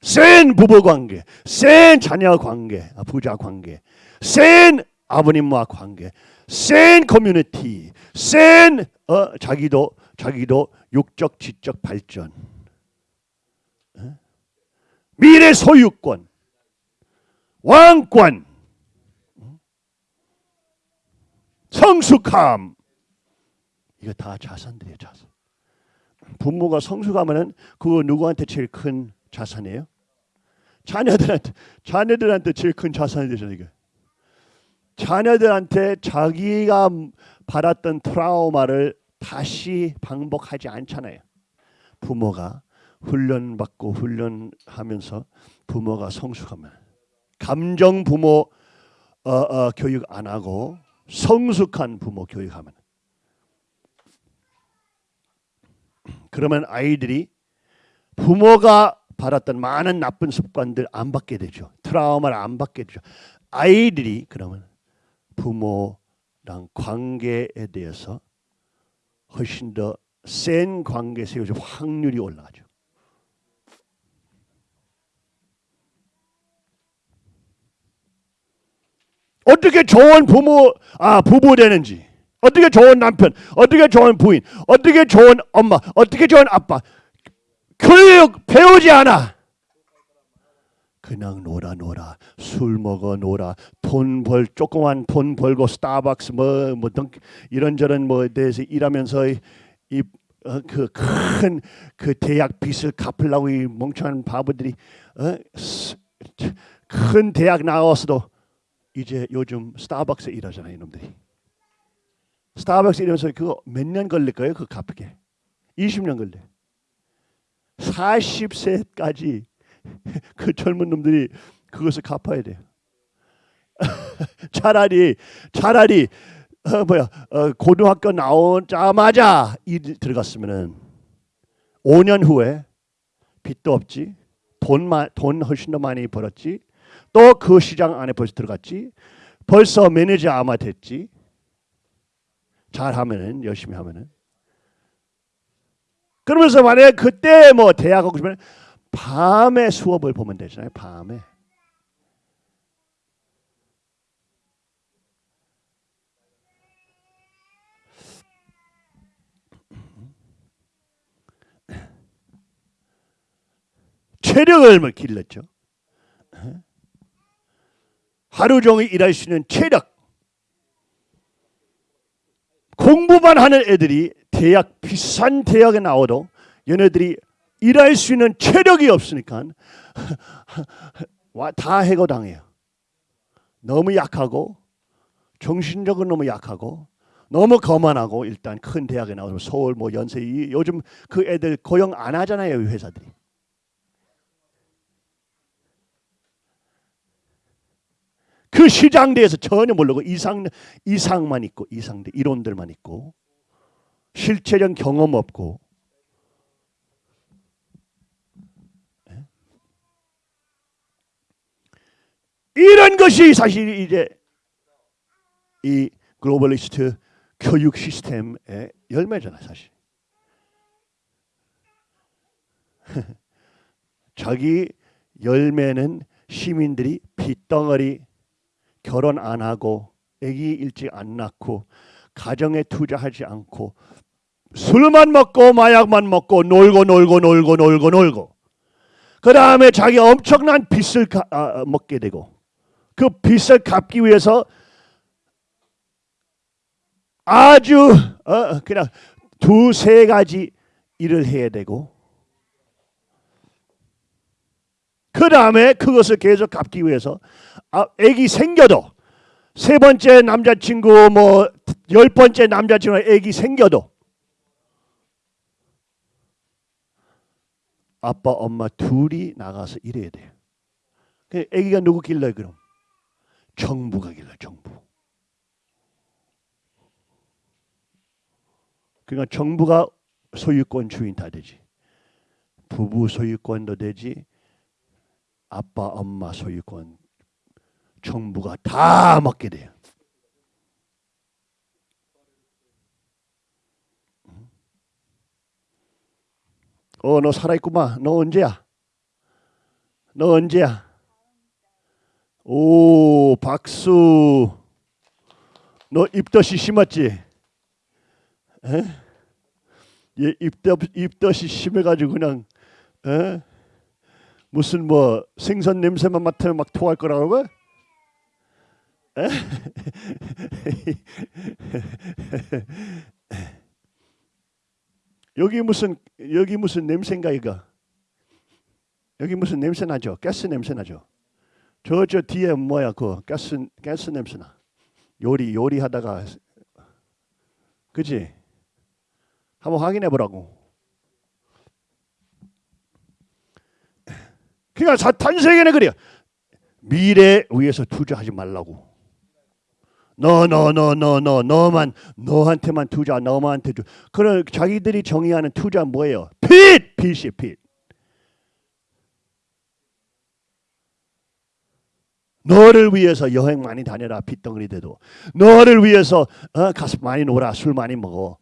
센 부부 관계, 센 자녀 관계, 아, 부자 관계, 센 아버님과 관계, 센 커뮤니티, 센 어, 자기도 자기도 육적 지적 발전, 어? 미래 소유권, 왕권, 성숙함, 이거 다 자산들이에요 자산. 부모가 성숙하면 은 그거 누구한테 제일 큰 자산이에요? 자녀들한테 자녀들한테 제일 큰 자산이 되잖아요. 이게. 자녀들한테 자기가 받았던 트라우마를 다시 반복하지 않잖아요. 부모가 훈련받고 훈련하면서 부모가 성숙하면 감정 부모 어, 어, 교육 안 하고 성숙한 부모 교육하면 그러면 아이들이 부모가 받았던 많은 나쁜 습관들 안 받게 되죠. 트라우마를 안 받게 되죠. 아이들이 그러면 부모랑 관계에 대해서 훨씬 더 센 관계 세워질 확률이 올라가죠. 어떻게 좋은 부모 아 부부 되는지. 어떻게 좋은 남편 어떻게 좋은 부인 어떻게 좋은 엄마 어떻게 좋은 아빠. 교육 배우지 않아. 그냥 놀아 놀아. 술 먹어 놀아. 돈 벌 조그만 돈 벌고 스타벅스 뭐뭐 이런저런 뭐에 대해서 일하면서 이그 큰그 대학 빚을 갚으려고 이 멍청한 바보들이 어? 스- 큰 대학 나와서도 이제 요즘 스타벅스 일하잖아요 이놈들이. 스타벅스 일하면서 그거 몇 년 걸릴 거예요 그거 갚게 20년 걸려 40세까지 그 젊은 놈들이 그것을 갚아야 돼요. 차라리 차라리 어, 뭐야 어, 고등학교 나오자마자 일 들어갔으면은 5년 후에 빚도 없지 돈만 돈 훨씬 더 많이 벌었지 또 그 시장 안에 벌써 들어갔지? 벌써 매니저 아마 됐지? 잘하면은 열심히 하면은. 그러면서 만약에 그때 뭐 대학 가고 싶으면 밤에 수업을 보면 되잖아요 밤에. 체력을 뭐 길렀죠. 하루 종일 일할 수 있는 체력. 공부만 하는 애들이 대학 비싼 대학에 나와도 얘네들이 일할 수 있는 체력이 없으니까 와- 다 해고당해요. 너무 약하고 정신적으로 너무 약하고 너무 거만하고 일단 큰 대학에 나와서 서울 뭐 연세 이 요즘 그 애들 고용 안 하잖아요 이 회사들이. 그 시장 대해서 전혀 모르고 이상 이상만 있고 이상대 이론들만 있고 실체적 경험 없고 예? 이런 것이 사실 이제 이 글로벌리스트 교육 시스템의 열매잖아요, 사실. 자기 열매는 시민들이 빚덩어리 결혼 안 하고 아기 일찍 안 낳고 가정에 투자하지 않고 술만 먹고 마약만 먹고 놀고 놀고 놀고 놀고 놀고 그 다음에 자기 엄청난 빚을 가- 아, 먹게 되고 그 빚을 갚기 위해서 아주 어, 그냥 두세 가지 일을 해야 되고 그 다음에 그것을 계속 갚기 위해서 아, 애기 생겨도 세 번째 남자친구 뭐 열 번째 남자친구 애기 생겨도 아빠 엄마 둘이 나가서 일해야 돼요. 그 애기가 누구 길러요 그럼? 정부가 길러 정부. 그러니까 정부가 소유권 주인 다 되지. 부부 소유권도 되지. 아빠 엄마 소유권 정부가 다 먹게 돼요. 어, 너 살아있구만. 너 언제야? 너 언제야? 오, 박수. 너 입덧이 심했지? 에? 얘 입덧, 입덧이 심해가지고 그냥, 에? 무슨 뭐 생선 냄새만 맡으면 막 토할 거라고? 에? 여기 무슨 여기 무슨 냄새인가 이거? 여기 무슨 냄새 나죠? 가스 냄새 나죠? 저저 뒤에 뭐야 그 가스 가스 냄새 나. 요리 요리하다가 그지? 한번 확인해 보라고. 그러니까 사탄 세계는 그래요. 미래 위해서 투자하지 말라고. 너 너 너 너 너 너만 너한테만 투자 너만한테 주. 그런 자기들이 정의하는 투자 뭐예요? 빚 빚이 빚. 너를 위해서 여행 많이 다녀라 빚덩어리 돼도 너를 위해서 어, 가서 많이 놀아 술 많이 먹어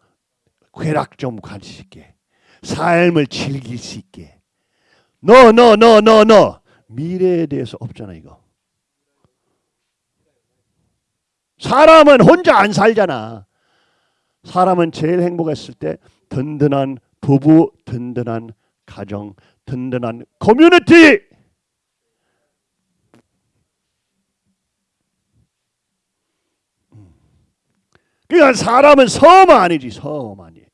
쾌락 좀 가질 수 있게 삶을 즐길 수 있게 너너너너너 미래에 대해서 없잖아 이거 사람은 혼자 안 살잖아. 사람은 제일 행복했을 때 든든한 부부, 든든한 가정, 든든한 커뮤니티. 그러니까 사람은 섬 아니지 섬 아니에요.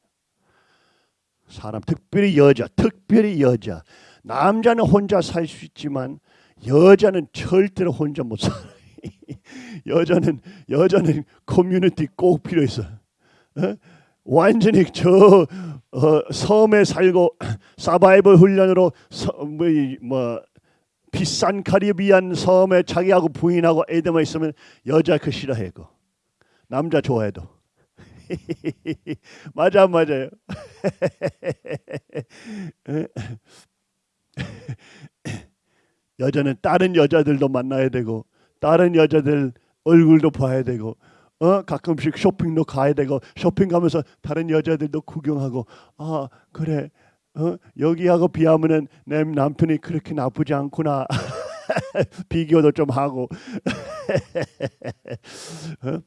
사람 특별히 여자, 특별히 여자. 남자는 혼자 살 수 있지만 여자는 절대로 혼자 못 살아. 여자는 여자는 커뮤니티 꼭 필요했어. 어? 완전히 저 어, 섬에 살고 사바이벌 훈련으로 서, 뭐, 이, 뭐 비싼 카리비안 섬에 자기하고 부인하고 애들만 있으면 여자 그 싫어해 그 남자 좋아해도 맞아 맞아요. 여자는 다른 여자들도 만나야 되고 다른 여자들 얼굴도 봐야 되고 어? 가끔씩 쇼핑도 가야 되고 쇼핑 가면서 다른 여자들도 구경하고 아 그래. 어? 여기하고 비하면은 내 남편이 그렇게 나쁘지 않구나. 비교도 좀 하고. 어?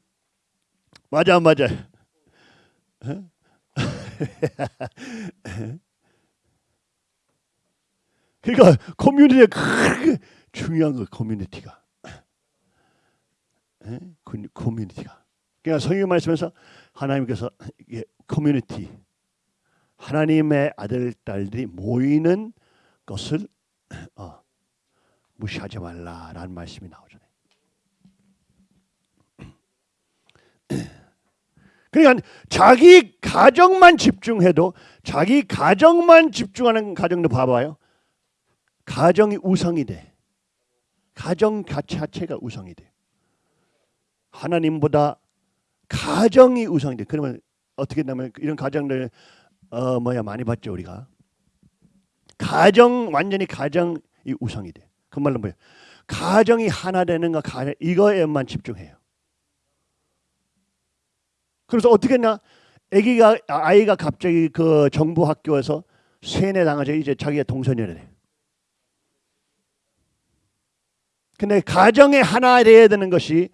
맞아 맞아? 어? 그러니까 커뮤니티가 그렇게 중요한 거 커뮤니티가 커뮤니티가. 그러니까 성경 말씀에서 하나님께서 커뮤니티 하나님의 아들 딸들이 모이는 것을 어, 무시하지 말라라는 말씀이 나오잖아요. 그러니까 자기 가정만 집중해도 자기 가정만 집중하는 가정도 봐봐요. 가정이 우상이 돼. 가정 자체가 우상이 돼. 하나님보다 가정이 우상이 돼. 그러면 어떻게 되면 이런 가정들 어 뭐야 많이 봤죠 우리가. 가정 완전히 가정이 우상이 돼. 그 말은 뭐예요? 가정이 하나 되는 거 가정 이거에만 집중해요. 그래서 어떻게 했나? 아기가 아이가 갑자기 그 정부 학교에서 세뇌 당하자 이제 자기가 동선이래. 돼. 근데 가정에 하나 돼야 되는 것이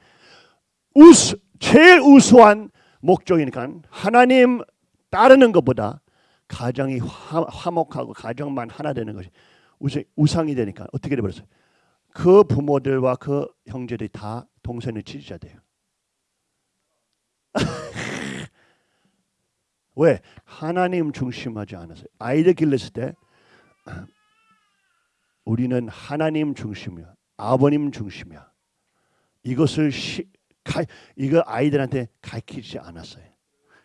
우수, 제일 우수한 목적이니까 하나님 따르는 것보다 가정이 화, 화목하고 가정만 하나 되는 것이 우상, 우상 이 되니까 어떻게 돼버렸어요? 그 부모들과 그 형제들이 다 동선의 지지자 돼요. 왜? 하나님 중심하지 않았어요. 아이들 길렀을 때 우리는 하나님 중심이야. 아버님 중심이야. 이것을 시, 가, 이거 아이들한테 가르치지 않았어요.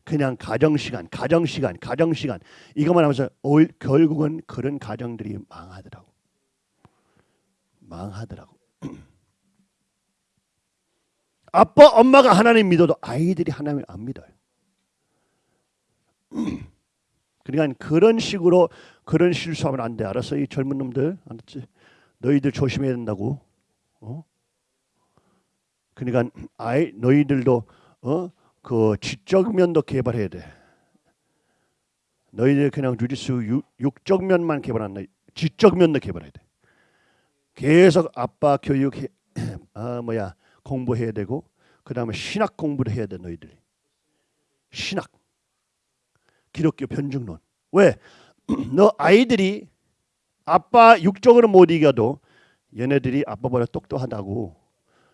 그냥 가정 시간, 가정 시간, 가정 시간 이것만 하면서 올, 결국은 그런 가정들이 망하더라고. 망하더라고. 아빠, 엄마가 하나님 믿어도 아이들이 하나님 안 믿어요. 그러니까 그런 식으로 그런 실수하면 안 돼. 알았어? 이 젊은 놈들 알았지? 너희들 조심해야 된다고. 어? 그러니까 아이 너희들도 어? 그 지적 면도 개발해야 돼. 너희들 그냥 주짓수 육, 육적 면만 개발 안 돼. 지적 면도 개발해야 돼. 계속 아빠 교육 해, 아 뭐야 공부해야 되고 그 다음에 신학 공부를 해야 돼 너희들이. 신학. 기독교 변증론. 왜? 너 아이들이 아빠 육적으로 못 이겨도 얘네들이 아빠보다 똑똑하다고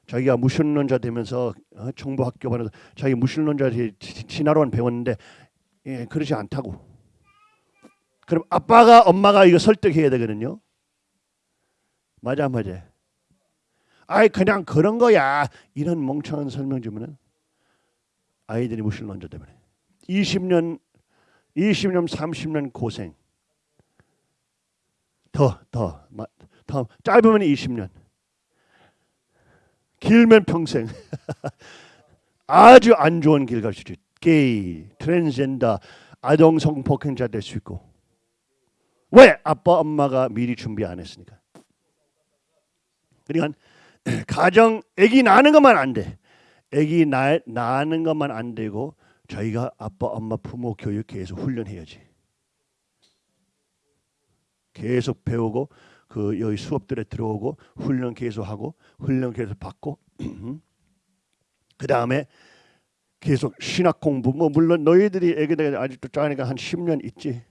자기가 무신론자 되면서 어, 정보학교 반에서 자기 무신론자 진화론 배웠는데 예, 그러지 않다고. 그럼 아빠가 엄마가 이거 설득해야 되거든요. 맞아 맞아. 아이 그냥 그런 거야. 이런 멍청한 설명 주면은 아이들이 무신론자 때문에 20년 20년 30년 고생 더 더 더 짧으면 20년. 길면 평생. 아주 안 좋은 길 갈 수 있지 게이 트랜스젠더 아동 성폭행자 될 수 있고. 왜 아빠 엄마가 미리 준비 안 했으니까? 그러니까 가정 아기 낳는 것만 안 돼. 아기 낳, 낳는 것만 안 되고 저희가 아빠 엄마 부모 교육 계속 훈련해야지. 계속 배우고 그 여기 수업들에 들어오고 훈련 계속 하고 훈련 계속 받고 그 다음에 계속 신학 공부 뭐 물론 너희들이 애기들 아직도 짜니까 한 10년 있지.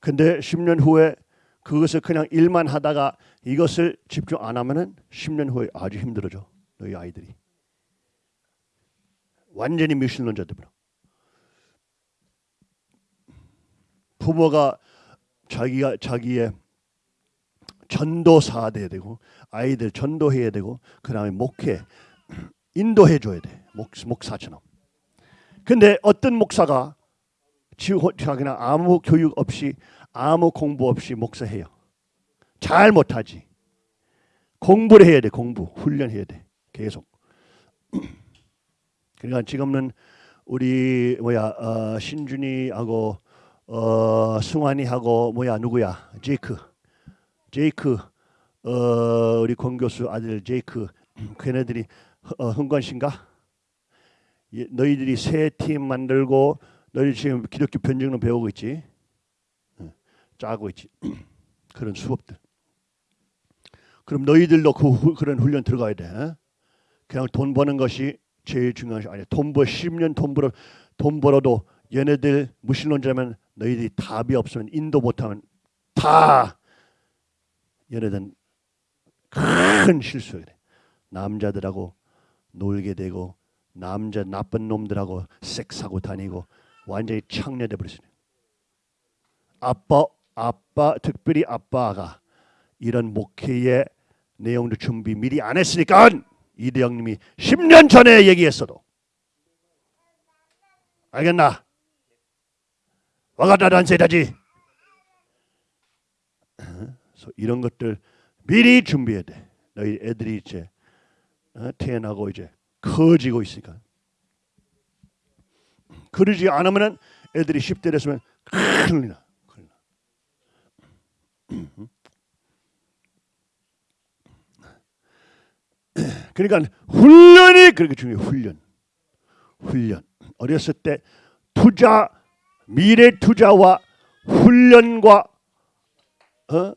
근데 10년 후에 그것을 그냥 일만 하다가 이것을 집중 안 하면은 10년 후에 아주 힘들어져 너희 아이들이. 완전히 미신론자들이라. 부모가 자기가 자기의 전도사 돼야 되고 아이들 전도해야 되고 그다음에 목회 인도해 줘야 돼. 목, 목사처럼. 근데 어떤 목사가 자기나 아무 교육 없이 아무 공부 없이 목사해요. 잘 못하지. 공부를 해야 돼. 공부 훈련해야 돼. 계속. 그러니까 지금은 우리 뭐야 어, 신준이하고 어, 승환이하고 뭐야 누구야? 제이크. 제이크. 어, 우리 권 교수 아들 제이크. 걔네들이 어, 흥관신가? 예, 너희들이 새 팀 만들고 너희 지금 기독교 변증론 배우고 있지? 어, 짜고 있지. 그런 수업들. 그럼 너희들도 그 후, 그런 훈련 들어가야 돼. 그냥 돈 버는 것이 제일 중요한 것이 아니야. 돈 벌, 10년 돈 벌어, 돈 벌어도 얘네들 무신론자면 너희들이 답이 없으면 인도 못하면 다 얘네들은 큰 실수해. 남자들하고 놀게 되고 남자 나쁜 놈들하고 섹스하고 다니고 완전히 창녀돼 버렸어요. 아빠, 아빠, 특별히 아빠가 이런 목회의 내용도 준비 미리 안 했으니까 이대영님이 10년 전에 얘기했어도 알겠나? 와가다란 세다지. 그래서 이런 것들 미리 준비해야 돼. 너희 애들이 이제 어, 태어나고 이제 커지고 있으니까. 그러지 않으면은 애들이 10대 됐으면 큰일 나. 큰일 나. 그러니까 훈련이 그렇게 중요해요. 훈련. 훈련. 어렸을 때 투자 미래 투자와 훈련과 어?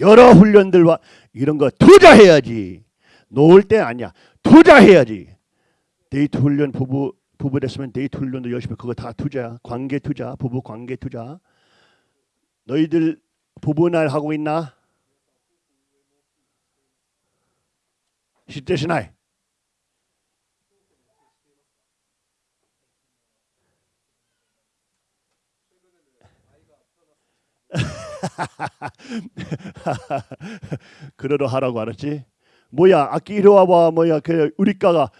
여러 훈련들과 이런 거 투자해야지. 놓을 때 아니야. 투자해야지. 데이트 훈련 부부 부부 됐으면 데이트 훈련도 열심히 그거 다 투자야. 관계 투자, 부부 관계 투자. 너희들 부부 날 하고 있나? 10대 신하이. 그러러 하라고 알았지? 뭐야 아기 이리 와봐 뭐야 그 우리가가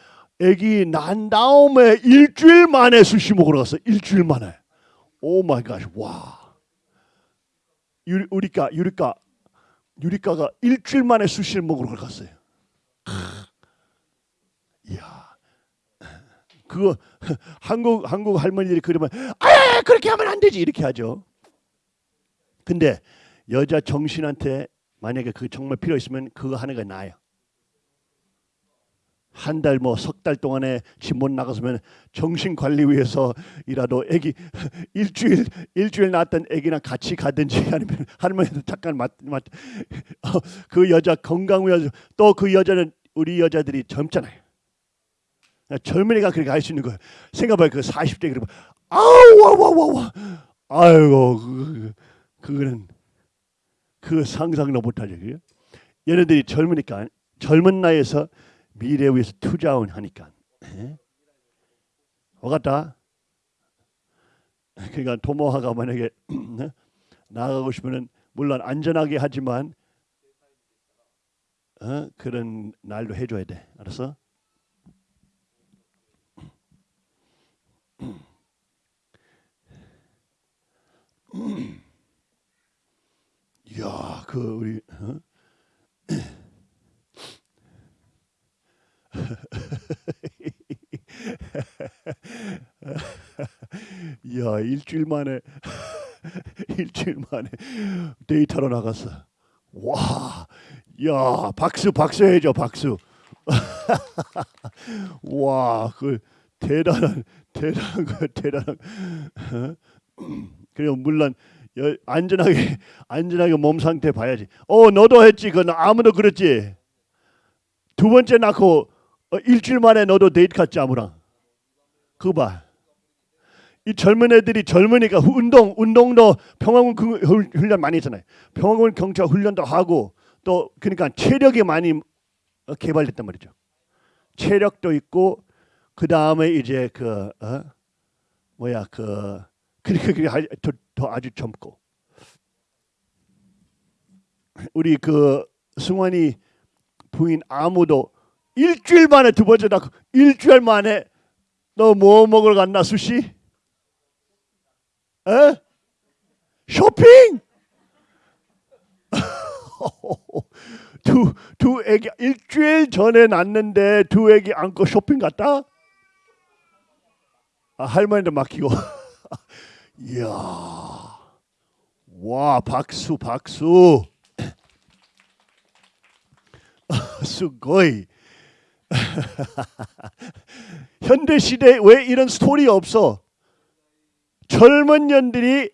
애기 난 다음에 일주일 만에 수시 먹으러 갔어 일주일 만에. Oh my God 와. 유리 우리가 유리가 유리가가 일주일 만에 스시를 먹으러 갔어요. 이야. 그거 한국 한국 할머니들이 그러면 아 그렇게 하면 안 되지 이렇게 하죠 근데 여자 정신한테 만약에 그 정말 필요 있으면 그거 하는 게 나아요. 한 달 뭐 석 달 동안에 집 못 나갔으면 정신 관리 위해서이라도 애기 일주일 일주일 낳았던 애기랑 같이 가든지 아니면 할머니도 잠깐 맡맡그 여자 건강 위해서 또 그 여자는 우리 여자들이 젊잖아요. 젊은이가 그렇게 할 수 있는 거예요. 생각해봐요. 그 40대 그러면 아우 와와와와 아이고 그, 그 거는 그 상상도 못하죠. 그죠? 얘네들이 젊으니까 젊은 나이에서 미래 위해서 투자원 하니까. 예? 와갔다. 그러니까 도모하가 만약에 나가고 싶으면 물론 안전하게 하지만 어? 그런 날도 해줘야 돼. 알았어? 이야, 그 우리 어? 야 일주일 만에 일주일 만에 데이터로 나갔어. 와, 야 박수 박수 해줘 박수. 와, 그 대단한 대단한 거 대단한. 어? 그리고 물론 여, 안전하게 안전하게 몸 상태 봐야지. 어 너도 했지. 그건 아무도 그랬지. 두 번째 낳고 어, 일주일 만에 너도 데이트 갔지 아무랑. 그거 봐. 이 젊은 애들이 젊으니까 운동 운동도 평화군 그 훈- 훈련 많이 했잖아요. 평화군 경찰 훈련도 하고 또 그러니까 체력이 많이 어, 개발됐단 말이죠. 체력도 있고 그 다음에 이제 그 어? 뭐야 그 그게 하- 더, 더 아주 젊고 우리 그 승환이 부인 아무도 일주일 만에 두 번째 낳고 일주일 만에 너 뭐 먹으러 갔나 수시? 에? 쇼핑? 두, 두 애기 일주일 전에 낳는데 두 애기 안고 쇼핑 갔다? 아, 할머니한테 맡기고 이야 와 박수 박수 수고이 현대 시대에 왜 이런 스토리 없어 젊은 년들이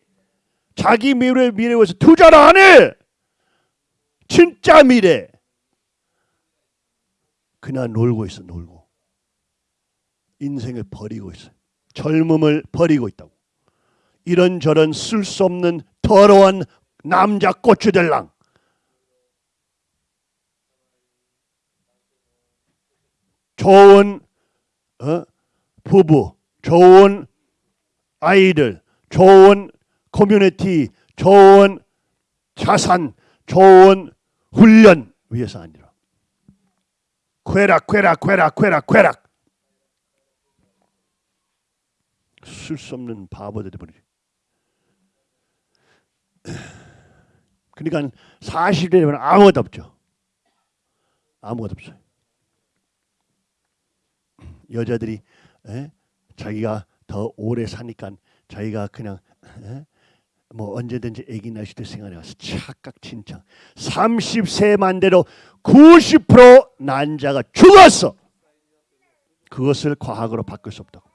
자기 미래 미래 위해서 투자를 안 해. 진짜 미래. 그냥 놀고 있어 놀고. 인생을 버리고 있어. 젊음을 버리고 있다고. 이런저런 쓸 수 없는 더러운 남자 고추들랑. 좋은 어? 부부, 좋은 아이들, 좋은 커뮤니티, 좋은 자산, 좋은 훈련 위해서 아니라 쾌락, 쾌락, 쾌락, 쾌락, 쾌락. 쓸 수 없는 바보들이 버리지. 그러니까 40대 되면 아무것도 없죠. 아무것도 없어요. 여자들이 에? 자기가 더 오래 사니까 자기가 그냥 에? 뭐 언제든지 아기 낳을 때 생각해 와서 착각 진짜 30세만 돼도 90% 난자가 죽었어. 그것을 과학으로 바꿀 수 없다고.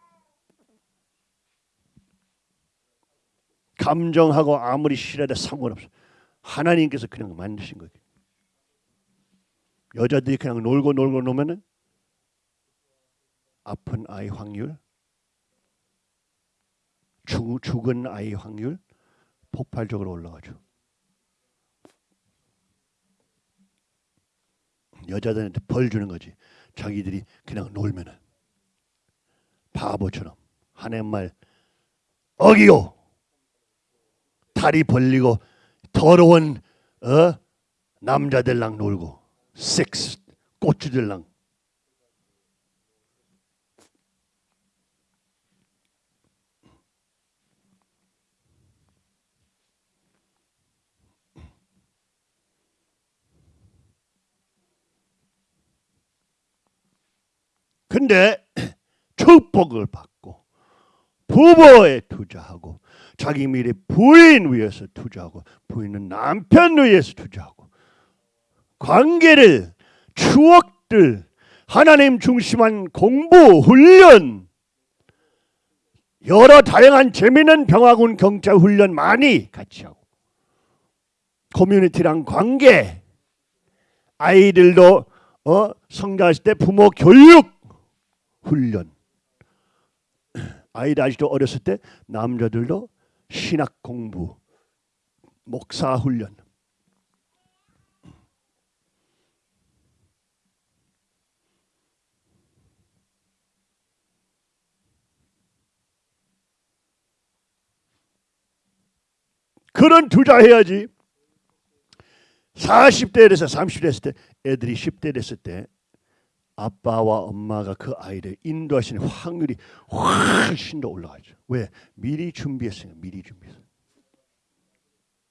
감정하고 아무리 싫어도 상관없어. 하나님께서 그냥 만드신 거예요. 여자들이 그냥 놀고 놀고 노면은 아픈 아이 확률, 죽, 죽은 아이 확률 폭발적으로 올라가죠. 여자들한테 벌 주는 거지. 자기들이 그냥 놀면은 바보처럼 하나님 말 어기요. 다리 벌리고 더러운 어 남자들랑 놀고 섹스 꼬추들랑. 근데 축복을 받고 부모에 투자하고 자기 미래 부인 위해서 투자하고 부인은 남편 위해서 투자하고 관계를 추억들 하나님 중심한 공부 훈련 여러 다양한 재미있는 병화군 경찰 훈련 많이 같이 하고 커뮤니티랑 관계 아이들도 어 성장했을 때 부모 교육 훈련 아이들 아직도 어렸을 때 남자들도 신학 공부 목사 훈련. 그런 투자해야지. 40대 돼서 30대 됐을 때 애들이 10대 됐을 때 아빠와 엄마가 그 아이를 인도하시는 확률이 훨씬 더 올라가죠. 왜? 미리 준비했어요. 미리 준비했어요.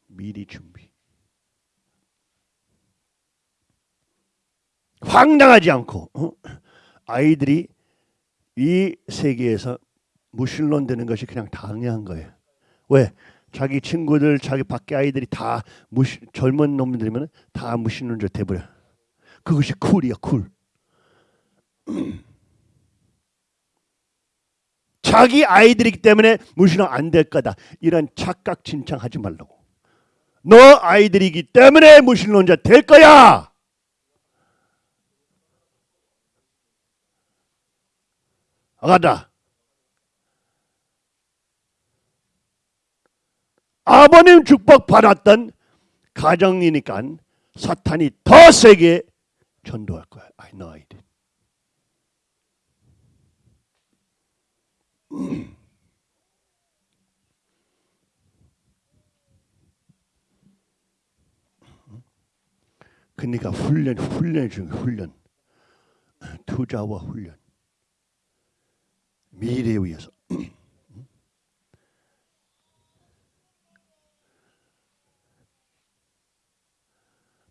미리 준비. 황당하지 않고 어? 아이들이 이 세계에서 무신론 되는 것이 그냥 당연한 거예요. 왜? 자기 친구들, 자기 밖에 아이들이 다 무시, 젊은 놈들이면 다 무신론자 돼버려. 그것이 쿨이야, 쿨. 자기 아이들이기 때문에 무신은 안될 거다. 이런 착각 진창하지 말라고. 너 아이들이기 때문에 무신론자 될 거야. 아가다. 아버님 축복 받았던 가정이니까 사탄이 더 세게 전도할 거야. 너 아이들. 그러니까 훈련 훈련 중 훈련 투자와 훈련 미래에 위해서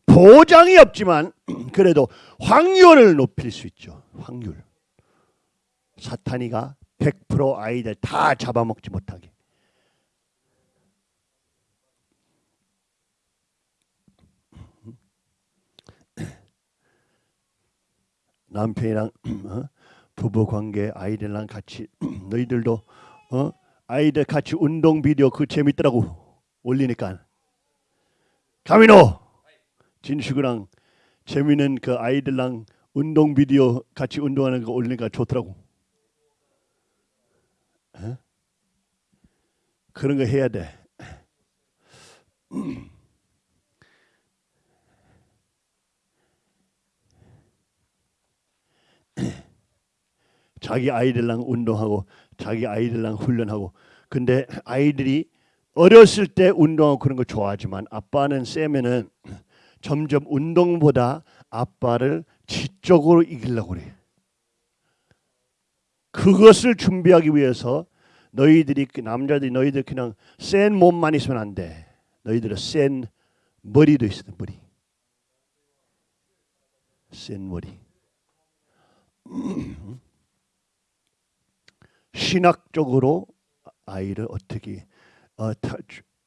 보장이 없지만 그래도 확률을 높일 수 있죠. 확률. 사탄이가 100% 아이들 다 잡아먹지 못하게. 남편이랑 어? 부부 관계 아이들랑 같이 너희들도 어? 아이들 같이 운동 비디오 그 재밌더라고 올리니까 가미노 진식이랑 재밌는 그 아이들랑 운동 비디오 같이 운동하는 거 올리니까 좋더라고. 어? 그런 거 해야 돼. 자기 아이들랑 운동하고 자기 아이들랑 훈련하고 근데 아이들이 어렸을 때 운동하고 그런 거 좋아하지만 아빠는 세면은 점점 운동보다 아빠를 지적으로 이기려고 그래. 그것을 준비하기 위해서 너희들이 그 남자들이 너희들 그냥 센 몸만 있으면 안 돼. 너희들은 센 머리도 있어 머리. 센 머리. 신학적으로 아이를 어떻게 어, 타,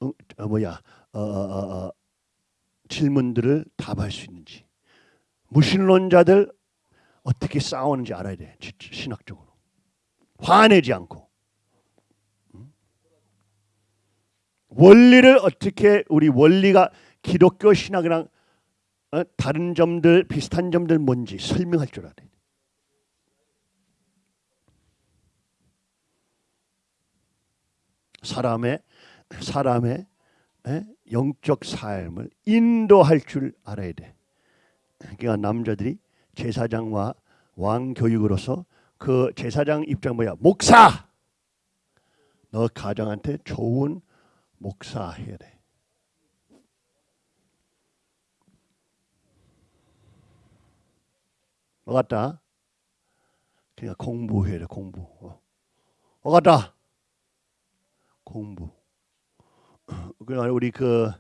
어, 어, 뭐야 어, 어, 어, 어, 질문들을 답할 수 있는지 무신론자들 어떻게 싸우는지 알아야 돼 지- 신학적으로 화내지 않고 음? 원리를 어떻게 우리 원리가 기독교 신학이랑 어, 다른 점들 비슷한 점들 뭔지 설명할 줄 알아야 돼. 사람의 사람의 에? 영적 삶을 인도할 줄 알아야 돼. 그러니까 남자들이 제사장과 왕 교육으로서 그 제사장 입장 뭐야? 목사. 너 가정한테 좋은 목사 해야 돼. 뭐 같다? 그냥 공부해야 돼 공부. 어. 뭐 같다? 공부. 그러니까 우리 그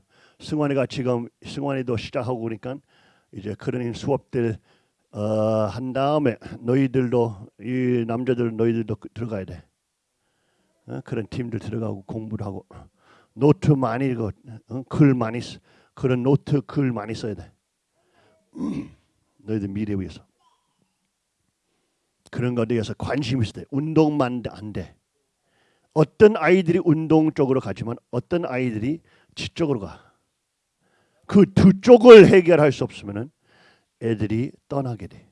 승환이가 지금 승환이도 시작하고 그러니까 이제 그런 수업들 어, 한 다음에 너희들도 이 남자들 너희들도 그- 들어가야 돼. 어? 그런 팀들 들어가고 공부를 하고 노트 많이 읽어, 어? 글 많이 써. 그런 노트 글 많이 써야 돼. 너희들 미래 위해서. 그런 거에 대해서 관심 있을 때 운동만 안 돼. 어떤 아이들이 운동 쪽으로 가지만 어떤 아이들이 지 쪽으로 가. 그 두 쪽을 해결할 수 없으면은 애들이 떠나게 돼.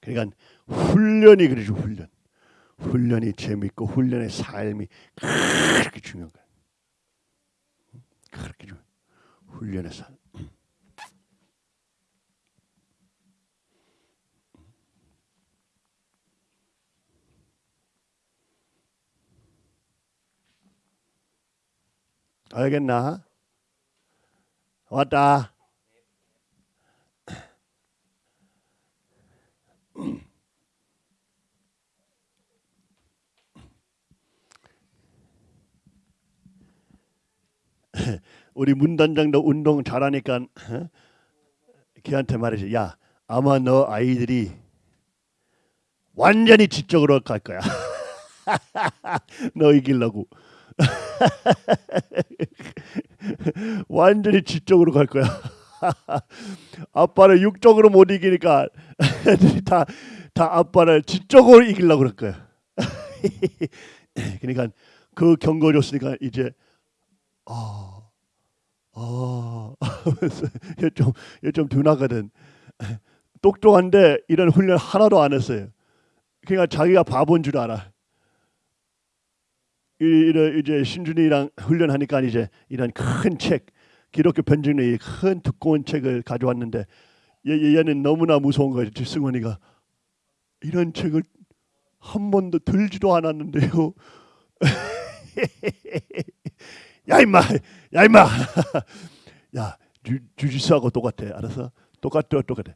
그러니까 훈련이 그러죠 훈련. 훈련이 재밌고 훈련의 삶이 그렇게 중요한 거야. 그렇게. 훈련의 삶. 알겠나? 왔다. 우리 문단장도 운동 잘하니까 어? 걔한테 말이지. 야, 아마 너 아이들이 완전히 지적으로 갈 거야. 너 이기려고. 완전히 지적으로 갈 거야. 아빠를 육적으로 못 이기니까 다, 다 아빠를 지적으로 이기려고 그럴 거야. 그러니까 그 경고 줬으니까 이제 아, 아, 좀, 좀 둔하거든. 똑똑한데 이런 훈련 하나도 안 했어요. 그러니까 자기가 바본 줄 알아. 이- 이런 이제 신준이랑 훈련하니까 이제 이런 큰 책, 기독교 편집의 큰 두꺼운 책을 가져왔는데 얘, 얘- 얘는 너무나 무서운 거예요. 승원이가 이런 책을 한 번도 들지도 않았는데요. 야 임마, 야 임마, 야 주, 주지수하고 똑같아. 알아서 똑같아, 똑같아.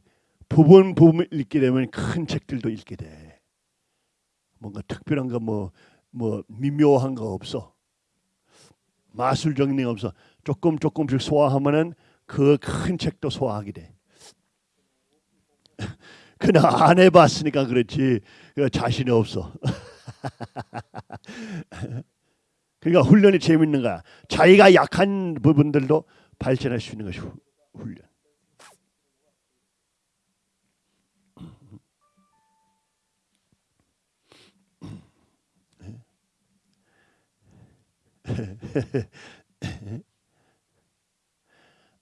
부분 부분 읽게 되면 큰 책들도 읽게 돼. 뭔가 특별한 거뭐뭐 미묘한 거 없어. 마술 정리 없어. 조금 조금씩 소화하면은 그 큰 책도 소화하게 돼. 그냥 안 해봤으니까 그렇지 그 자신이 없어. 그러니까 훈련이 재밌는 거야. 자기가 약한 부분들도 발전할 수 있는 것이 후- 훈련.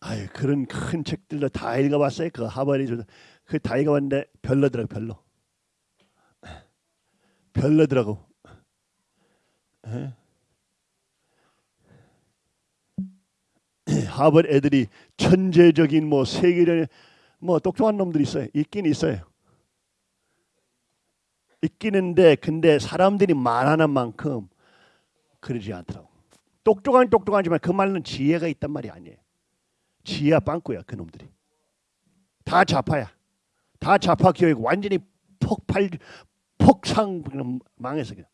아유 그런 큰 책들도 다 읽어봤어요. 그 하버리 그다 읽어봤는데 별로더라고 별로. 별로더라고. 에? 하버드 애들이 천재적인 뭐 세계적인 뭐 똑똑한 놈들이 있어요. 있긴 있어요. 있기는데 근데 사람들이 말하는 만큼 그러지 않더라고. 똑똑한 똑똑하지만 그 말은 지혜가 있단 말이 아니에요. 지혜야 빵꾸야 그 놈들이. 다 좌파야. 다 좌파 교육 완전히 폭발 폭상 그냥 망해서 그냥.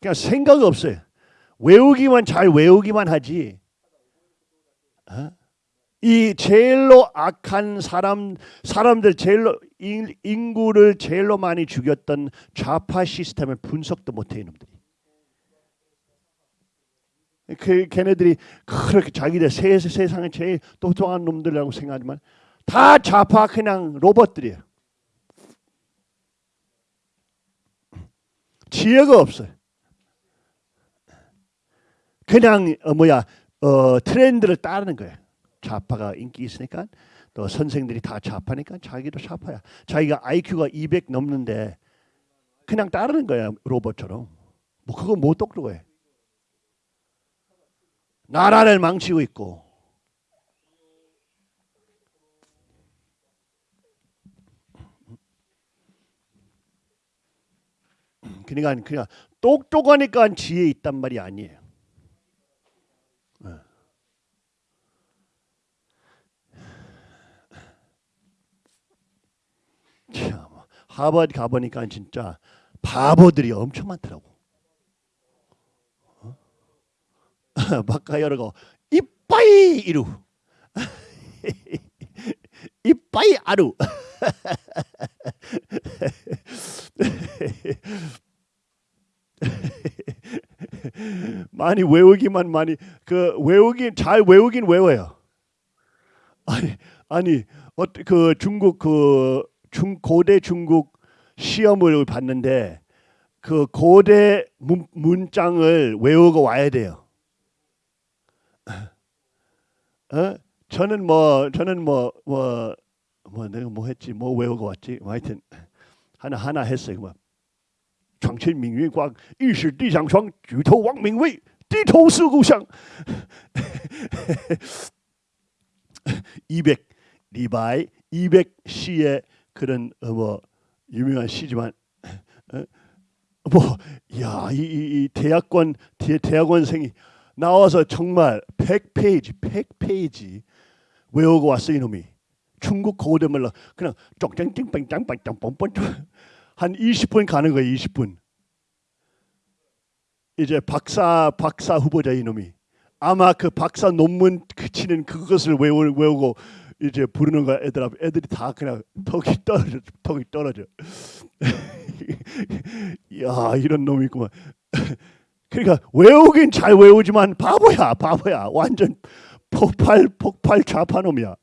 그냥 생각 없어요. 외우기만 잘 외우기만 하지. 어? 이 제일로 악한 사람 사람들 제일로 인- 인구를 제일로 많이 죽였던 좌파 시스템을 분석도 못해 이놈들이. 그 걔네들이 그렇게 자기들 세, 세상에 제일 똑똑한 놈들이라고 생각하지만 다 좌파 그냥 로봇들이에요. 지혜가 없어요. 그냥 어, 뭐야 어, 트렌드를 따르는 거예요. 좌파가 인기 있으니까 또 선생들이 다 좌파니까 자기도 좌파야. 자기가 IQ가 200 넘는데 그냥 따르는 거야 로봇처럼. 뭐 그거 못 똑똑해. 나라를 망치고 있고. 그러니까 그냥 똑똑하니까 지혜 있단 말이 아니에요. 참 하버드 가보니까 진짜 바보들이 엄청 많더라고. 어? 바까 여러고 이빠이 이루 이빠이 아루 많이 외우기만 많이 그 외우긴 잘 외우긴 외워요. 아니 아니 어, 그 중국 그 중 고대 중국 시험을 봤는데 그 고대 문, 문장을 외우고 와야 돼요. 어? 저는 뭐 저는 뭐 뭐 뭐 내가 뭐 했지 뭐 외우고 왔지 뭐 하여튼 하나 하나 했어요. 뭐 장첸 민윈 광 일시地上霜 举头 왕민위 低头思故乡 200 리바이 200 시의 그런 어, 뭐 유명한 시지만 어? 뭐야이 이, 이 대학원 대, 대학원생이 나와서 정말 100페이지 100페이지 외우고 왔어 이놈이. 중국 고대말로 그냥 쪽짱찡빵짱빵짱 한 20분 가는 거예요 20분. 이제 박사 박사 후보자 이놈이. 아마 그 박사 논문 그치는 그것을 외우, 외우고 이제 부르는 거야 애들 앞 애들이 다 그냥 턱이 떨어져 턱이 떨어져. 야 이런 놈이 있구만. 그러니까 외우긴 잘 외우지만 바보야 바보야. 완전 폭발 폭발 좌파 놈이야.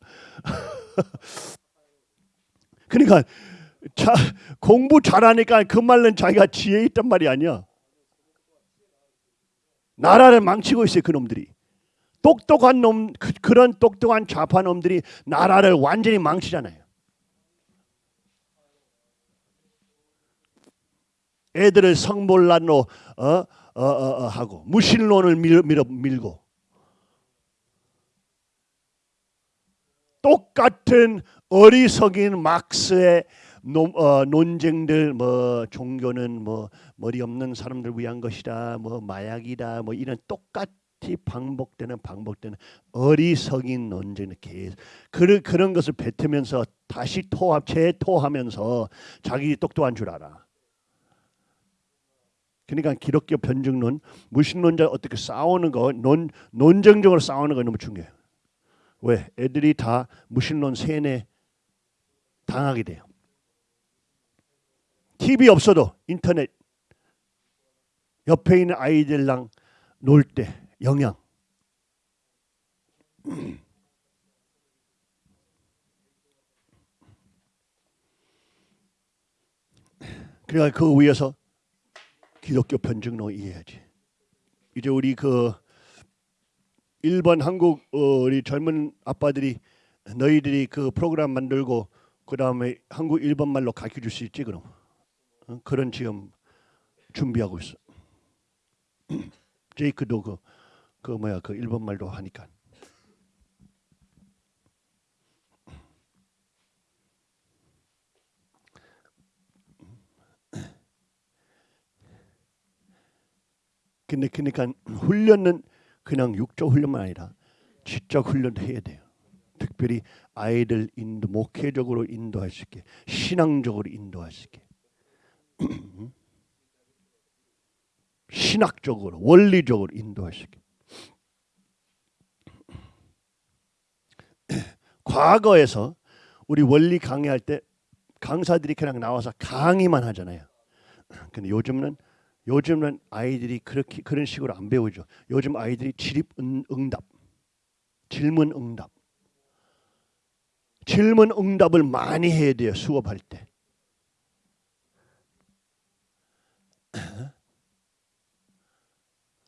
그러니까 자, 공부 잘하니까 그 말은 자기가 지혜 있단 말이 아니야. 나라를 망치고 있어요 그놈들이 똑똑한 놈 그, 그런 똑똑한 좌파 놈들이 나라를 완전히 망치잖아요. 애들을 성몰란로 어, 어, 어, 어, 하고 무신론을 밀, 밀어, 밀고 똑같은 어리석인 막스의 논, 어, 논쟁들 뭐 종교는 뭐 머리 없는 사람들 위한 것이다 뭐 마약이다 뭐 이런 똑같 반복되는 반복되는 어리석인 논쟁을 계속 그런 그런 것을 뱉으면서 다시 토합 재토하면서 자기 똑똑한 줄 알아. 그러니까 기독교 변증론 무신론자 어떻게 싸우는 거 논, 논쟁적으로 싸우는 거 너무 중요해요. 왜? 애들이 다 무신론 세뇌 당하게 돼요. TV 없어도 인터넷 옆에 있는 아이들랑 놀 때 영양. 그러니까 그 위에서 기독교 변증론 이해해야지. 이제 우리 그 일본 한국 어, 우리 젊은 아빠들이 너희들이 그 프로그램 만들고 그 다음에 한국 일본 말로 가르쳐 줄 수 있지 그럼 어? 그런 지금 준비하고 있어. 제이크도 그 그 뭐야 그 일본 말도 하니까. 근데 그러니까 훈련은 그냥 육적 훈련만 아니라 지적 훈련도 해야 돼요. 특별히 아이들 인도 목회적으로 인도할 수 있게 신앙적으로 인도할 수 있게. 신학적으로 원리적으로 인도할 수 있게 과거에서 우리 원리 강의할 때 강사들이 그냥 나와서 강의만 하잖아요. 근데 요즘은 요즘은 아이들이 그렇게 그런 식으로 안 배우죠. 요즘 아이들이 질입 응답, 질문 응답, 질문 응답을 많이 해야 돼요. 수업할 때.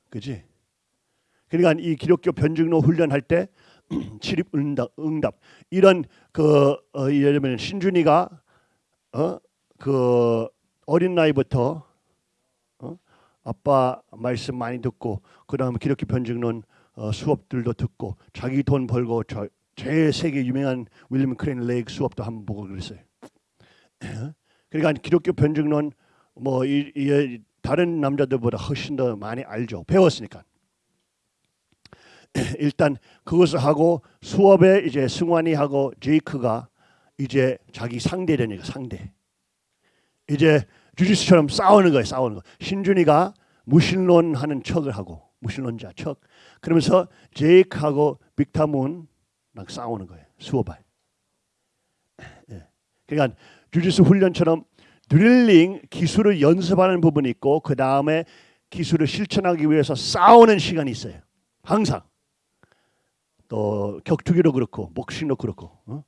그지? 그러니까 이 기독교 변증로 훈련할 때 출입 응답, 응답 이런 그 어, 예를 들면 신준이가 어 그 어린 나이부터 어? 아빠 말씀 많이 듣고 그다음에 기독교 변증론 어, 수업들도 듣고 자기 돈 벌고 저, 제일 세계 유명한 윌리엄 레인 크레이그 수업도 한번 보고 그랬어요. 그러니까 기독교 변증론 뭐 이, 이, 다른 남자들보다 훨씬 더 많이 알죠. 배웠으니까. 일단 그것을 하고 수업에 이제 승환이 하고 제이크가 이제 자기 상대되니까 상대. 이제 주짓수처럼 싸우는 거예요. 싸우는 거. 신준이가 무신론하는 척을 하고 무신론자 척. 그러면서 제이크하고 빅타문랑 싸우는 거예요. 수업에. 예. 그러니까 주짓수 훈련처럼 드릴링 기술을 연습하는 부분이 있고 그 다음에 기술을 실천하기 위해서 싸우는 시간이 있어요. 항상. 또 격투기도 그렇고 복싱도 그렇고 어?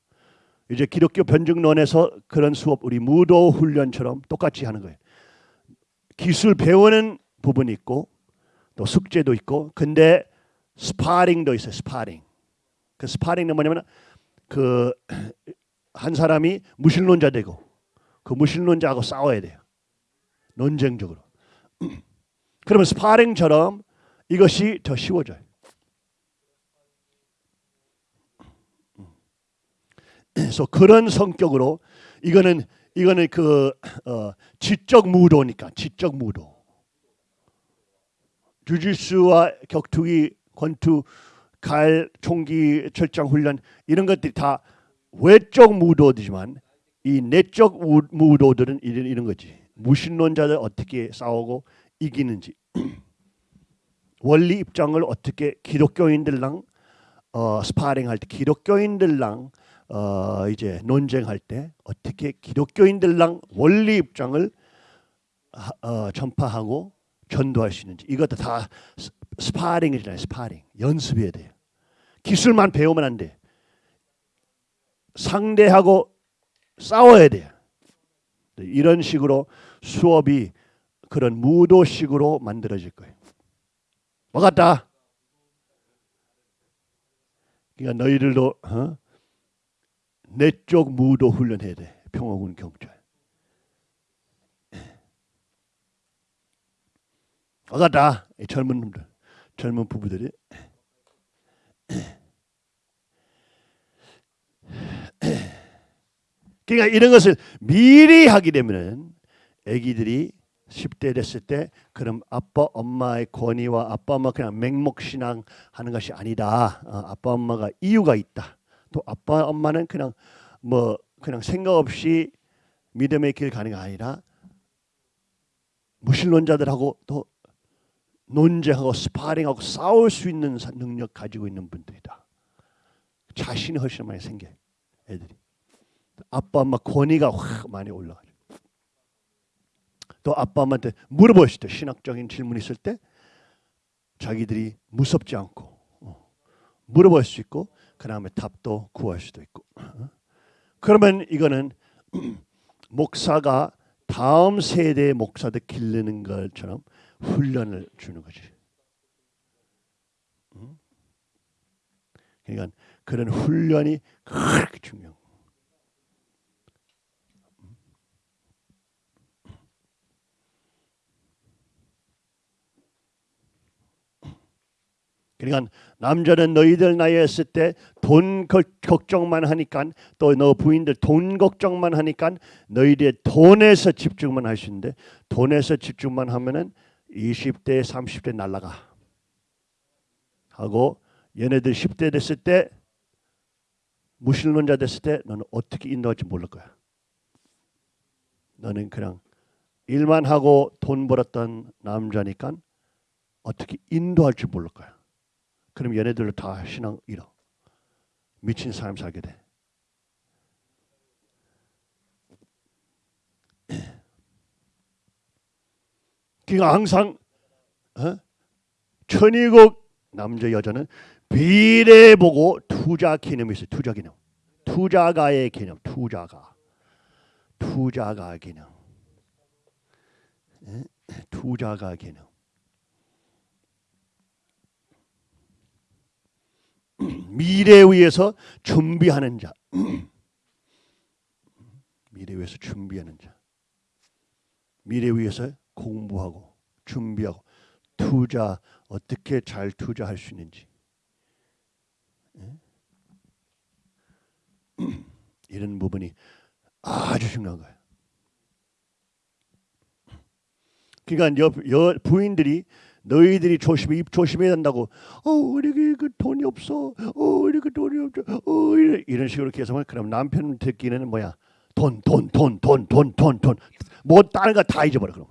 이제 기독교 변증론에서 그런 수업 우리 무도 훈련처럼 똑같이 하는 거예요. 기술 배우는 부분이 있고 또 숙제도 있고 근데 스파링도 있어요. 스파링. 그 스파링은 뭐냐면 그 한 사람이 무신론자 되고 그 무신론자하고 싸워야 돼요. 논쟁적으로. 그러면 스파링처럼 이것이 더 쉬워져요. 그래서 그런 성격으로 이거는 이거는 그 어, 지적 무도니까 지적 무도. 주짓수와 격투기, 권투, 칼, 총기, 철장 훈련 이런 것들이 다 외적 무도지만 이 내적 무도들은 이런, 이런 거지. 무신론자들 어떻게 싸우고 이기는지 원리 입장을 어떻게 기독교인들랑 어, 스파링할 때 기독교인들랑 어, 이제 논쟁할 때 어떻게 기독교인들랑 원리 입장을 어, 전파하고 전도할 수 있는지 이것도 다 스파링이잖아요. 스파링 연습해야 돼요. 기술만 배우면 안 돼. 상대하고 싸워야 돼요. 이런 식으로 수업이 그런 무도식으로 만들어질 거예요. 뭐 같다? 그러니까 너희들도 어? 내적 무도 훈련해야 돼. 평화군 경찰. 뭐 같다? 젊은 놈들, 젊은 부부들이 그러니까 이런 것을 미리 하게 되면은 아기들이 10대 됐을 때 그럼 아빠 엄마의 권위와 아빠 엄마 그냥 맹목신앙 하는 것이 아니다. 어, 아빠 엄마가 이유가 있다. 또 아빠 엄마는 그냥 뭐 그냥 생각 없이 믿음의 길 가는 게 아니라 무신론자들하고 또 논쟁하고 스파링하고 싸울 수 있는 능력 가지고 있는 분들이다. 자신이 훨씬 많이 생겨 애들이. 아빠 엄마 권위가 확 많이 올라가죠. 또 아빠 엄마한테 물어보실 때 신학적인 질문 있을 때 자기들이 무섭지 않고 어, 물어볼 수 있고 그 다음에 답도 구할 수도 있고 어? 그러면 이거는 목사가 다음 세대의 목사들 기르는 것처럼 훈련을 주는 거지. 그러니까 그런 훈련이 그렇게 중요한 그러니까 남자는 너희들 나이에 있을 때 돈 걱정만 하니까 또 너 부인들 돈 걱정만 하니까 너희들 돈에서 집중만 할수 있는데 돈에서 집중만 하면은 20대 30대 날라가 하고 얘네들 10대 됐을 때 무신론자 됐을 때 너는 어떻게 인도할지 모를 거야. 너는 그냥 일만 하고 돈 벌었던 남자니까 어떻게 인도할지 모를 거야. 그럼 얘네들로 다 신앙 잃어. 미친 사람 살게 돼. 그러니까 항상 어? 천의국 남자 여자는 비례 보고 투자 개념이 있어요. 투자 개념. 투자가의 개념. 투자가. 투자가 개념. 투자가 개념. 미래에 위해서 준비하는 자. 미래에 위해서 준비하는 자. 미래에 위해서 공부하고 준비하고 투자 어떻게 잘 투자할 수 있는지 예? 이런 부분이 아주 중요한 거예요. 그러니까 여, 여 부인들이 너희들이 조심해 입 조심해야 된다고. 어 우리 그 돈이 없어. 어 우리 그 돈이 없어. 어 이런, 이런 식으로 계속하면 그럼 남편 듣기는 뭐야? 돈 돈 돈 돈 돈 돈 돈. 뭐 다른 거 다 잊어버려 그럼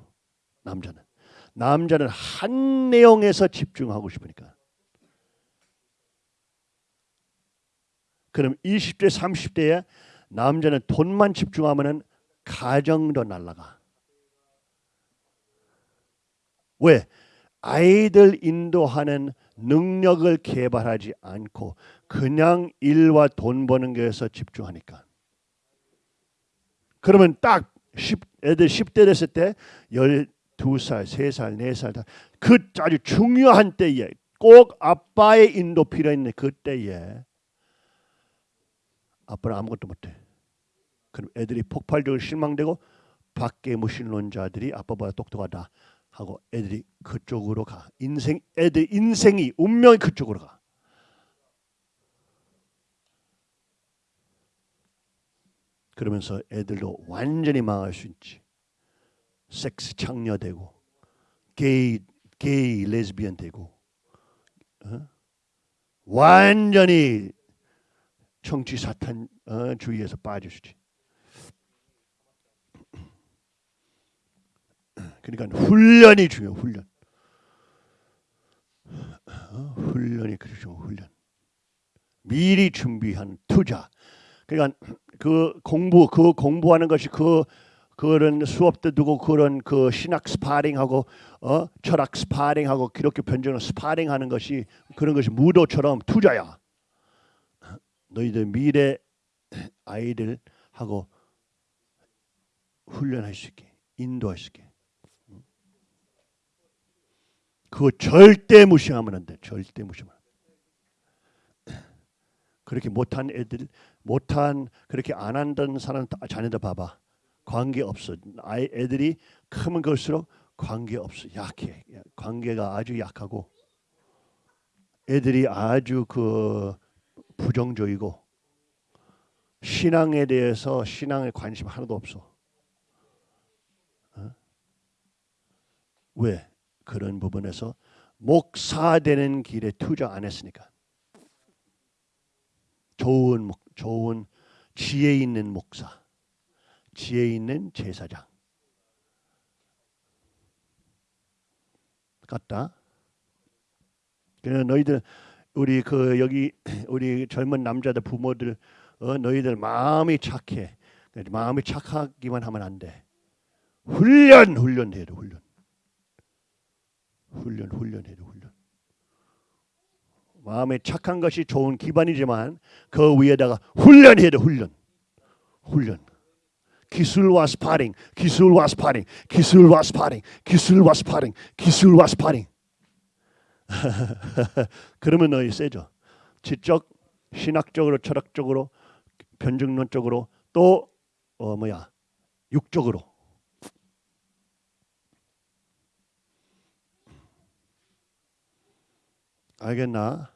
남자는. 남자는 한 내용에서 집중하고 싶으니까. 그럼 20대 30대에 남자는 돈만 집중하면은 가정도 날라가. 왜? 아이들 인도하는 능력을 개발하지 않고 그냥 일과 돈 버는 것에서 집중하니까. 그러면 딱 10, 애들 10대 됐을 때 12살, 3살, 4살 다그 아주 중요한 때에 꼭 아빠의 인도 필요 있는 그 때에 아빠는 아무것도 못해. 그럼 애들이 폭발적으로 실망되고 밖에 무신론자들이 아빠보다 똑똑하다 하고 애들이 그쪽으로 가. 인생 애들 인생이 운명이 그쪽으로 가. 그러면서 애들도 완전히 망할 수 있지. 섹스 창녀 되고 게이 게이 레즈비언 되고 어? 완전히 정치 사탄 어, 주의에서 빠지시지. 그러니까 훈련이 중요. 훈련. 어, 훈련이 그렇죠. 훈련. 미리 준비한 투자. 그러니까 그 공부 그 공부하는 것이 그 그런 수업 때 두고 그런 그 신학 스파링하고 어 철학 스파링하고 기독교 변증을 스파링하는 것이 그런 것이 무도처럼 투자야. 너희들 미래 아이들하고 훈련할 수 있게 인도할 수 있게. 그거 절대 무시하면 안 돼. 절대 무시하면. 그렇게 못한 애들, 못한 그렇게 안 한다는 사람 다- 자녀들 봐봐. 관계 없어. 아이 애들이 크면 클수록 관계 없어. 약해. 관계가 아주 약하고 애들이 아주 그 부정적이고 신앙에 대해서 신앙에 관심 하나도 없어. 어? 왜? 그런 부분에서 목사 되는 길에 투자 안 했으니까. 좋은 목, 좋은 지혜 있는 목사, 지혜 있는 제사장 같다. 그래 너희들 우리 그 여기 우리 젊은 남자들 부모들 어, 너희들 마음이 착해. 마음이 착하기만 하면 안 돼. 훈련 훈련해야 돼 훈련. 훈련 훈련해야 돼 훈련. 마음에 착한 것이 좋은 기반이지만 그 위에다가 훈련해야 돼 훈련. 훈련. 기술과 스파링, 기술과 스파링, 기술과 스파링, 기술과 스파링, 기술과 스파링. 그러면 너희 세죠. 지적, 신학적으로, 철학적으로, 변증론적으로 또 어, 뭐야 육적으로. 알겠나?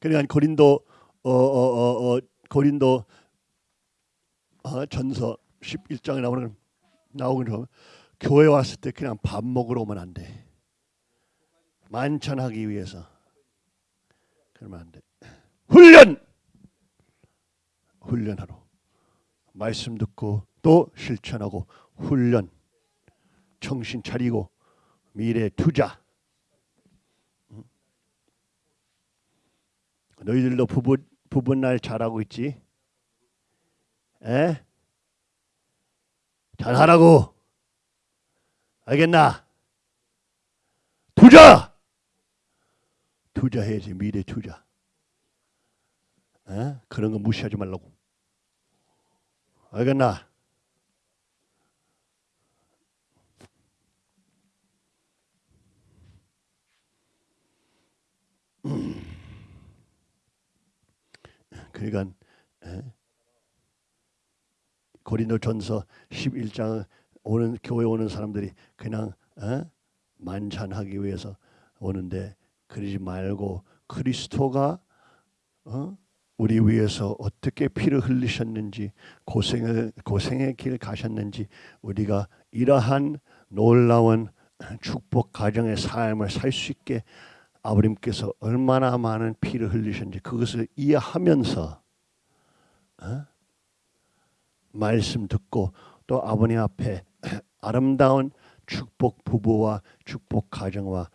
그러니까 고린도 어, 어, 어, 어, 고린도 어, 전서 11장에 나오는 나오는 교회 왔을 때 그냥 밥 먹으러 오면 안 돼. 만찬하기 위해서. 그러면 안 돼. 훈련. 훈련하러. 말씀 듣고 또 실천하고 훈련. 정신 차리고 미래 투자. 응? 너희들도 부부 부부날 잘하고 있지? 에? 잘하라고. 알겠나? 투자. 투자해야지 미래 투자. 에? 그런 거 무시하지 말라고. 알겠나? 그러니까 고린도전서 11장 오는 교회 오는 사람들이 그냥 에? 만찬하기 위해서 오는데 그러지 말고 그리스도가 어? 우리 위해서 어떻게 피를 흘리셨는지 고생을 고생의 길 가셨는지 우리가 이러한 놀라운 축복 가정의 삶을 살 수 있게 아버님께서 얼마나 많은 피를 흘리셨는지 그것을 이해하면서 어? 말씀 듣고 또 아버님 앞에 아름다운 축복 부부와 축복 가정과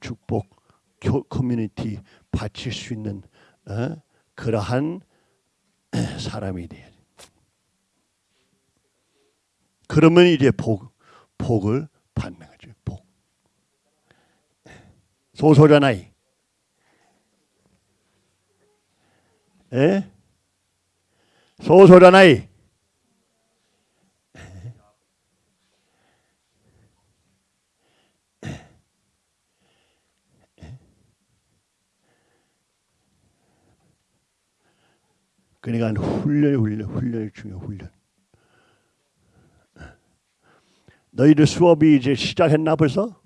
축복 교, 커뮤니티 바칠 수 있는 어? 그러한 사람이 돼야 돼. 그러면 이제 복 복을 받는 거죠. 복. 소소잖아이. 에? 소소잖아이. 그러니까 훈련이 훈련, 훈련이 중요 훈련. 너희들 수업이 이제 시작했나 벌써?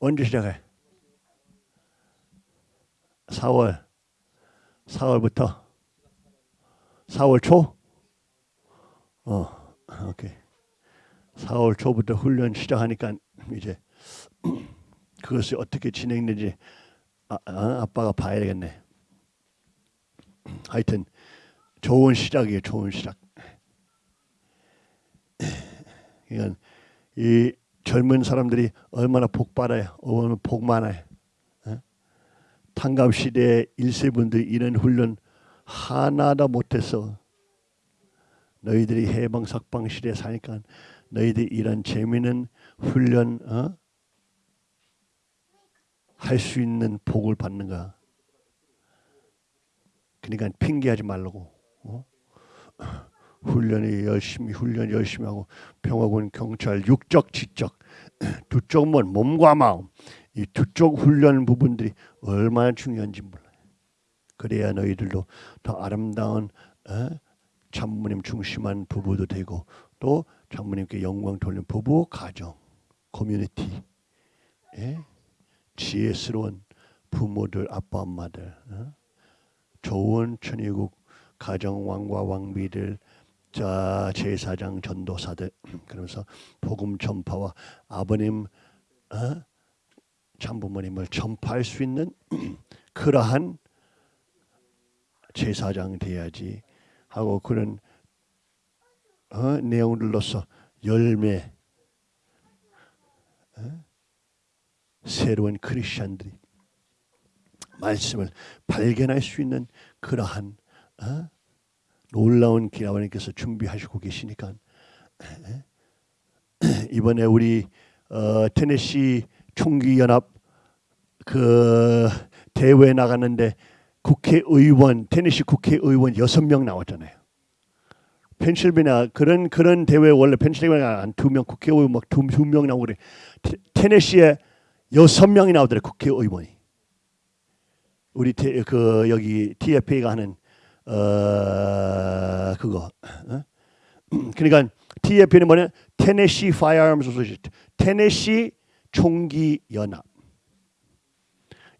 언제 시작해? 4월. 4월부터. 4월 초? 어, 오케이. 4월 초부터 훈련 시작하니까 이제 그것이 어떻게 진행되는지 아, 아, 아빠가 봐야 되겠네. 하여튼 좋은 시작이에요. 좋은 시작. 이건 이 젊은 사람들이 얼마나 복 받아요. 얼마나 복 많아요. 어? 탄갑 시대의 일세분들 이런 훈련 하나도 못했어. 너희들이 해방 석방 시대 사니까 너희들이 이런 재미있는 훈련 어? 할 수 있는 복을 받는 거야. 그러니까 핑계하지 말라고. 어? 훈련이 열심히 훈련 열심히 하고 평화군 경찰 육적 지적 두 쪽은 몸과 마음 이 두 쪽 훈련 부분들이 얼마나 중요한지 몰라요. 그래야 너희들도 더 아름다운 어? 장모님 중심한 부부도 되고 또 장모님께 영광 돌리는 부부 가정 커뮤니티 예? 지혜스러운 부모들 아빠 엄마들 어? 좋은 천의국 가정 왕과 왕비들 자 제사장 전도사들 그러면서 복음 전파와 아버님 어? 참부모님을 전파할 수 있는 그러한 제사장 돼야지 하고 그런 어? 내용들로서 열매 어? 새로운 크리스천들이 말씀을 발견할 수 있는 그러한 어? 놀라운 길 아버님께서 준비하시고 계시니까 이번에 우리 어, 테네시 총기 연합 그 대회 나갔는데 국회의원 테네시 국회의원 여섯 명 나왔잖아요. 펜실베니아 그런 그런 대회 원래 펜실베니아 한두명 국회의원 막두명 나오고 그래. 테, 테네시에 여섯 명이 나오더래 국회의원이. 우리 테, 그 여기 TFA가 하는 어 그거. 어? 그러니까 TFA는 뭐냐? 테네시 Firearms Association, 테네시 총기 연합.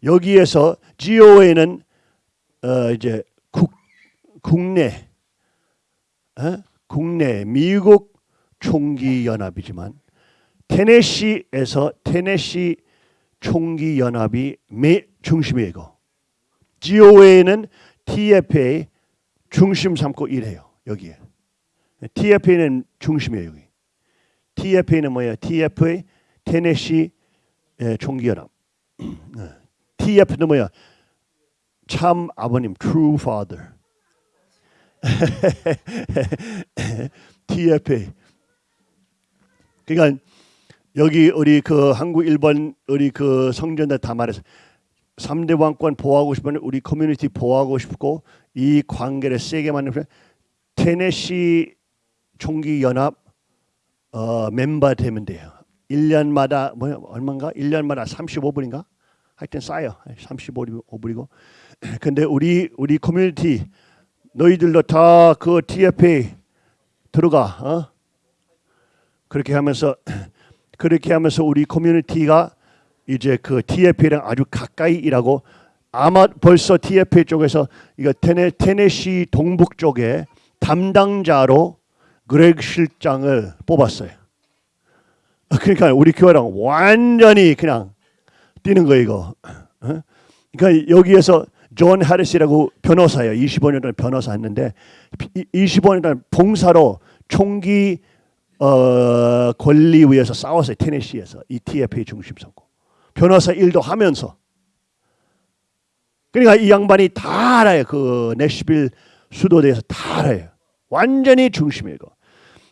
여기에서 GOA는 어 이제 국 국내 어? 국내 미국 총기 연합이지만 테네시에서 테네시 총기 연합이 매 중심이고 GOA는 TFA 중심 삼고 일해요. 여기에. TFA는 중심이에요. 여기. TFA는 뭐예요? TFA 테네시 총기연합. TF는 뭐야? 참 아버님, true father. TFA. 그러니까 여기 우리 그 한국 일본 우리 그 성전들 다 말해서 3대 왕권 보호하고 싶으면 우리 커뮤니티 보호하고 싶고 이 관계를 세게 만들면 테네시 총기 연합 어, 멤버 되면 돼요. 1년마다 뭐 얼마인가? 1년마다 35불인가? 하여튼 싸요. 35불이고 근데 우리 우리 커뮤니티 너희들도 다 그 TFA 들어가. 어? 그렇게 하면서 그렇게 하면서 우리 커뮤니티가 이제 그 TFA랑 아주 가까이 일하고 아마 벌써 TFA 쪽에서 이거 테네 테네시 동북 쪽에 담당자로 그렉 실장을 뽑았어요. 그러니까 우리 교회랑 완전히 그냥 뛰는 거 이거. 어? 그러니까 여기에서 존 하리스라고 변호사예요. 25년 동안 변호사 했는데 25년 동안 봉사로 총기 어, 권리위에서 싸웠어요. 테네시에서 이 TFA 중심 삼고. 변호사 일도 하면서. 그러니까 이 양반이 다 알아요. 그 내시빌 수도대에서 다 알아요. 완전히 중심이에요.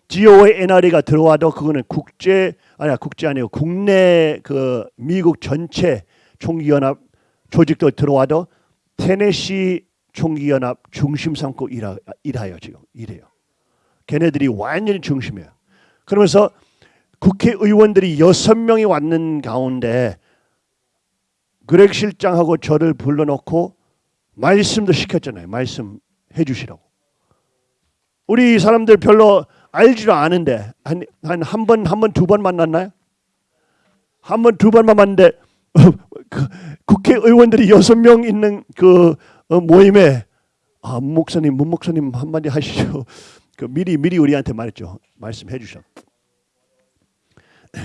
GO의 NRE가 들어와도 그거는 국제 아니야 국제 아니고 국내 그 미국 전체 총기연합 조직도 들어와도 테네시 총기연합 중심 삼고 일하, 일하요 지금 이래요. 걔네들이 완전히 중심이에요. 그러면서 국회의원들이 여섯 명이 왔는 가운데 그렉 실장하고 저를 불러놓고 말씀도 시켰잖아요. 말씀 해 주시라고. 우리 사람들 별로 알지도 않은데 한 한 한 번 한 번 두 번 만났나요? 한 번 두 번만 만났는데 그 국회의원들이 여섯 명 있는 그 어, 모임에 아, 문 목사님, 문 목사님 한마디 하시죠. 그 미리 미리 우리한테 말했죠. 말씀해 주셔.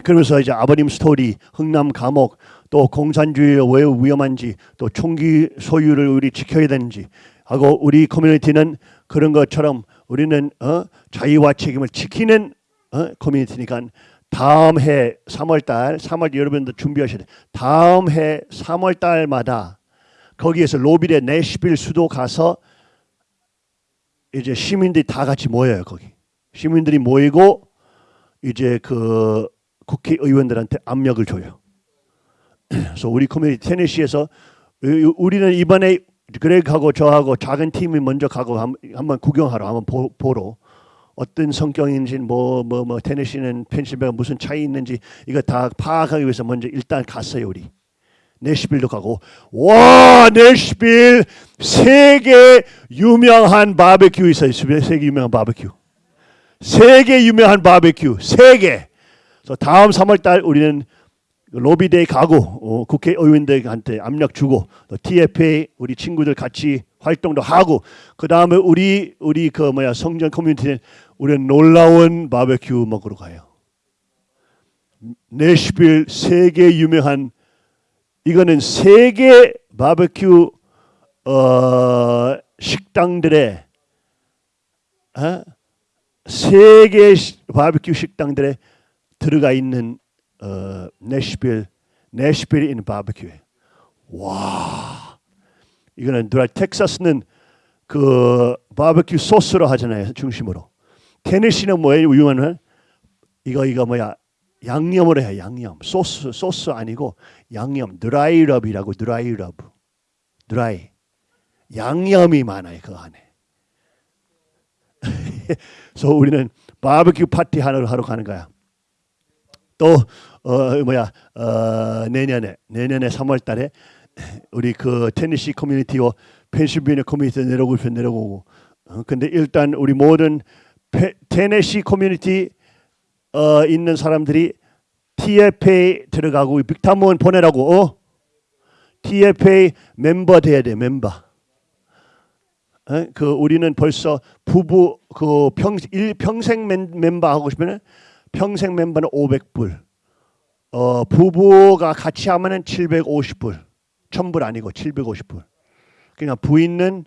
그러면서 이제 아버님 스토리, 흥남 감옥, 또 공산주의가 왜 위험한지, 또 총기 소유를 우리 지켜야 되는지 하고 우리 커뮤니티는 그런 것처럼 우리는 어, 자유와 책임을 지키는 어, 커뮤니티니까 다음 해 3월 달, 3월 여러분들 준비하셔야 돼. 다음 해 3월 달마다 거기에서 로빌의 내시빌 수도 가서 이제 시민들이 다 같이 모여요 거기. 시민들이 모이고 이제 그 국회의원들한테 압력을 줘요. 그래서 우리 커뮤니티 테네시에서 우리는 이번에 그렉하고 저하고 작은 팀이 먼저 가고 한- 한번 구경하러 한번 보, 보러 어떤 성격인지 뭐뭐 뭐 테네시는 펜실베가 무슨 차이 있는지 이거 다 파악하기 위해서 먼저 일단 갔어요 우리. 내시빌도 가고. 와 내시빌 세계 유명한 바베큐 있어요. 세계 유명한 바베큐. 세계 유명한 바베큐. 세계. 그래서 다음 3월달 우리는 lobby day 가고 어, 국회의원들한테 압력 주고 또 TFA 우리 친구들 같이 활동도 하고 그 다음에 우리 우리 그 뭐야 성전 커뮤니티는 우리는 놀라운 바베큐 먹으러 가요. 내시빌 세계 유명한 이거는 세계 바베큐 어, 식당들의 어? 세계 시- 바베큐 식당들에 들어가 있는 어, 내시빌 내시빌이 있는 바베큐에 와. 이거는 누라 텍사스는 그 바베큐 소스로 하잖아요 중심으로. 테네시는 뭐예요? 유명한 이거 이거 뭐야? 양념으로 해 양념. 소스 소스 아니고 양념. dry rub이라고 dry rub dry 양념이 많아요 그 안에. 그래서 우리는 바베큐 파티 하러 하러 가는 거야. 또 어 뭐야 어 내년에 내년에 3월달에 우리 그 테니시 커뮤니티와 펜실베니아 커뮤니티 내려오고 내려오고 어, 근데 일단 우리 모든 페, 테네시 커뮤니티 어 있는 사람들이 TFA 들어가고 빅타몬 보내라고 어 TFA 멤버 돼야 돼 멤버 어? 그 우리는 벌써 부부 그 평, 일, 평생 멤, 멤버 하고 싶으면 평생 멤버는 500불. 어, 부부가 같이 하면은 750불. 1000불 아니고 750불. 그냥 부인은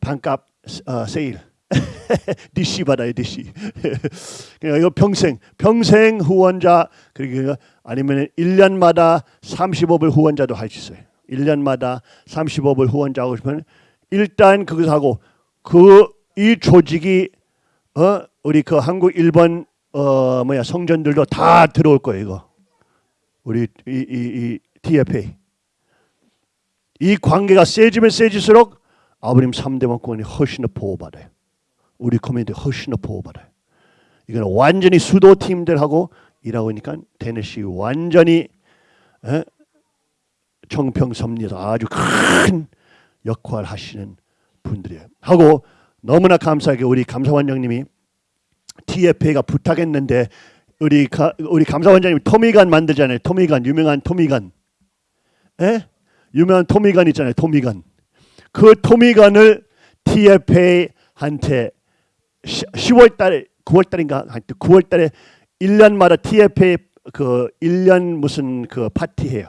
반값 어, 세일. DC 받아요, DC. 그냥 이거 평생 평생 후원자 그리고 아니면 1년마다 35불 후원자도 할 수 있어요. 1년마다 35불 후원자 하고 싶으면 일단 그거 하고 그 이 조직이 어 우리 그 한국 일본 어 뭐야 성전들도 다 들어올 거예요 이거 우리 이 이 이 TFA 이 관계가 세지면 세질수록 아버님 3대 왕권이 훨씬 더 보호받아요 우리 커뮤니티 훨씬 더 보호받아요 이거는 완전히 수도 팀들하고 일하고 있으니까 테네시 완전히 에? 청평섭리에서 아주 큰 역할 하시는 분들이에요. 하고 너무나 감사하게 우리 감사원장님이 TFA가 부탁했는데 우리 가, 우리 감사원장님 토미간 만들잖아요. 토미간 유명한 토미간, 에? 유명한 토미간 있잖아요. 토미간. 그 토미간을 TFA한테 10월 달에 9월 달인가 하여튼 9월 달에 1년마다 TFA 그 1년 무슨 그 파티해요.